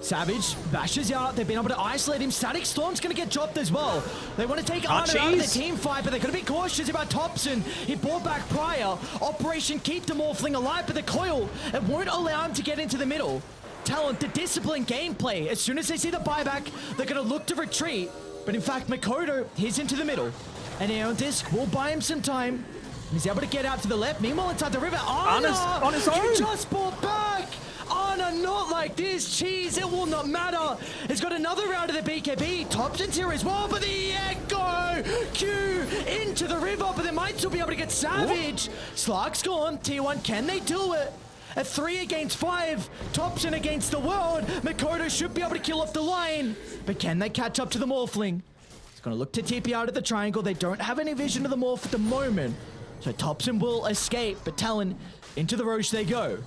Savage bashes out. They've been able to isolate him. Static Storm's going to get dropped as well. They want to take ah, Ana out of the team fight, but they're going to be cautious about Topson. He brought back Pryor. Operation Keep the Morphling alive, but the coil, it won't allow him to get into the middle. Talon, the discipline gameplay. As soon as they see the buyback, they're going to look to retreat. But in fact, Mikoto, he's into the middle. And Aeon Disc will buy him some time. He's able to get out to the left. Meanwhile, inside the river, Ana, on his you own. just brought back. Ana, not like this. Cheese, it will not matter. He's got another round of the BKB. Topson's here as well, but the Echo Q into the river, but they might still be able to get Savage. Slark's gone. T1, can they do it? A three against five. Topson against the world. Mikoto should be able to kill off the Lion. But can they catch up to the Morphling? He's going to look to TP out of the triangle. They don't have any vision of the Morph at the moment. So Topson will escape, but Talon, into the Rosh they go.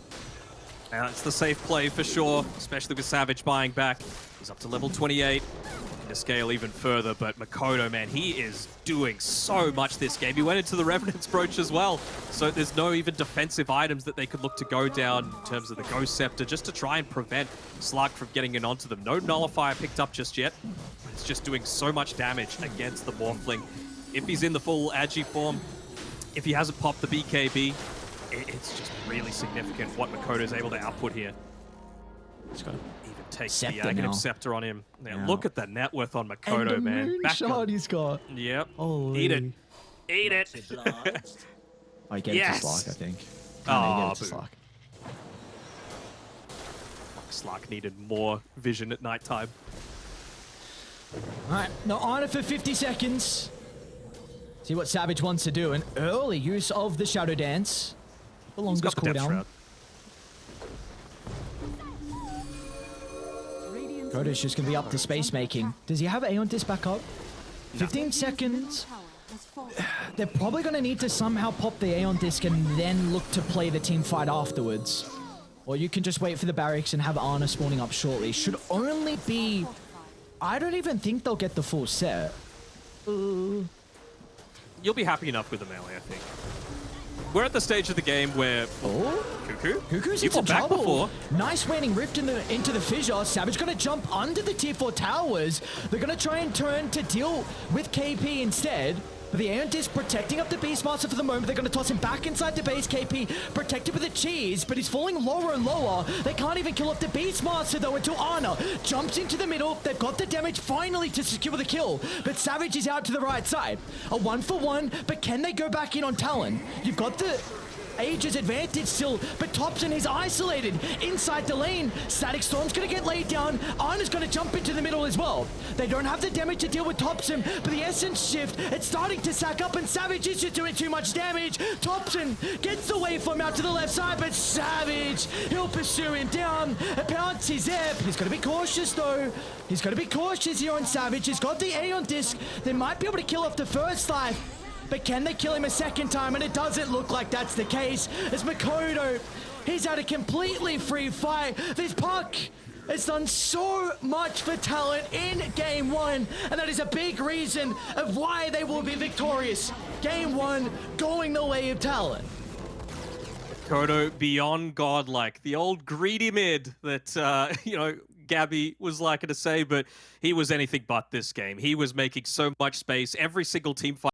Now, it's the safe play for sure, especially with Savage buying back. He's up to level 28. To scale even further, but Mikoto, man, he is doing so much this game. He went into the Revenant's Brooch as well, so there's no even defensive items that they could look to go down in terms of the Ghost Scepter, just to try and prevent Slark from getting in onto them. No Nullifier picked up just yet. It's just doing so much damage against the Morphling. If he's in the full Agi form, if he hasn't popped the BKB, it's just really significant what Mikoto is able to output here. He's got a Even take Scepter the negative now. scepter on him. Now Yeah. look at the net worth on Mikoto, a man. Back moonshot on- he's got. Yep. Holy. Eat it. Eat it. Oh, he gave Yes. it to Slark, I think. Ah, Aw, no, it to boo. Slark. Slark needed more vision at nighttime. All right, now on it for 50 seconds. See what Savage wants to do. An early use of the Shadow Dance. The He's longest got the Death cooldown. Shroud. Just going to be up to space making. Does he have Aeon Disc back up? 15 seconds. tower has fallen. They're probably going to need to somehow pop the Aeon Disc and then look to play the team fight afterwards. Or you can just wait for the barracks and have Ana spawning up shortly. Should only be... I don't even think they'll get the full set. You'll be happy enough with the melee, I think. We're at the stage of the game where Oh? Kuku, Kuku's you got back trouble. before. Nice waning rift in the, into the fissure. Savage gonna jump under the tier 4 towers. They're gonna try and turn to deal with KP instead. But the Aeon is protecting up the Beastmaster for the moment. They're gonna toss him back inside the base. KP protected with the cheese, but he's falling lower and lower. They can't even kill off the Beastmaster though until Ana jumps into the middle. They've got the damage finally to secure the kill. But Savage is out to the right side. A one for one, but can they go back in on Talon? You've got the Aegis advantage still, but Topson is isolated inside the lane. Static Storm's gonna get laid down. Ana's gonna jump into the middle as well. They don't have the damage to deal with Topson, but the Essence shift, it's starting to sack up, and Savage is just doing too much damage. Topson gets the waveform out to the left side, but Savage, he'll pursue him down. A there. He's gotta be cautious though. He's gotta be cautious here on Savage. He's got the Aeon disc. They might be able to kill off the first life. But can they kill him a second time? And it doesn't look like that's the case. As Mikoto, he's had a completely free fight. This puck has done so much for Talon in game one. And that is a big reason of why they will be victorious. Game one going the way of Talon. Kodo beyond godlike, the old greedy mid that uh, you know Gabby was liking to say, but he was anything but this game. He was making so much space. Every single team fight.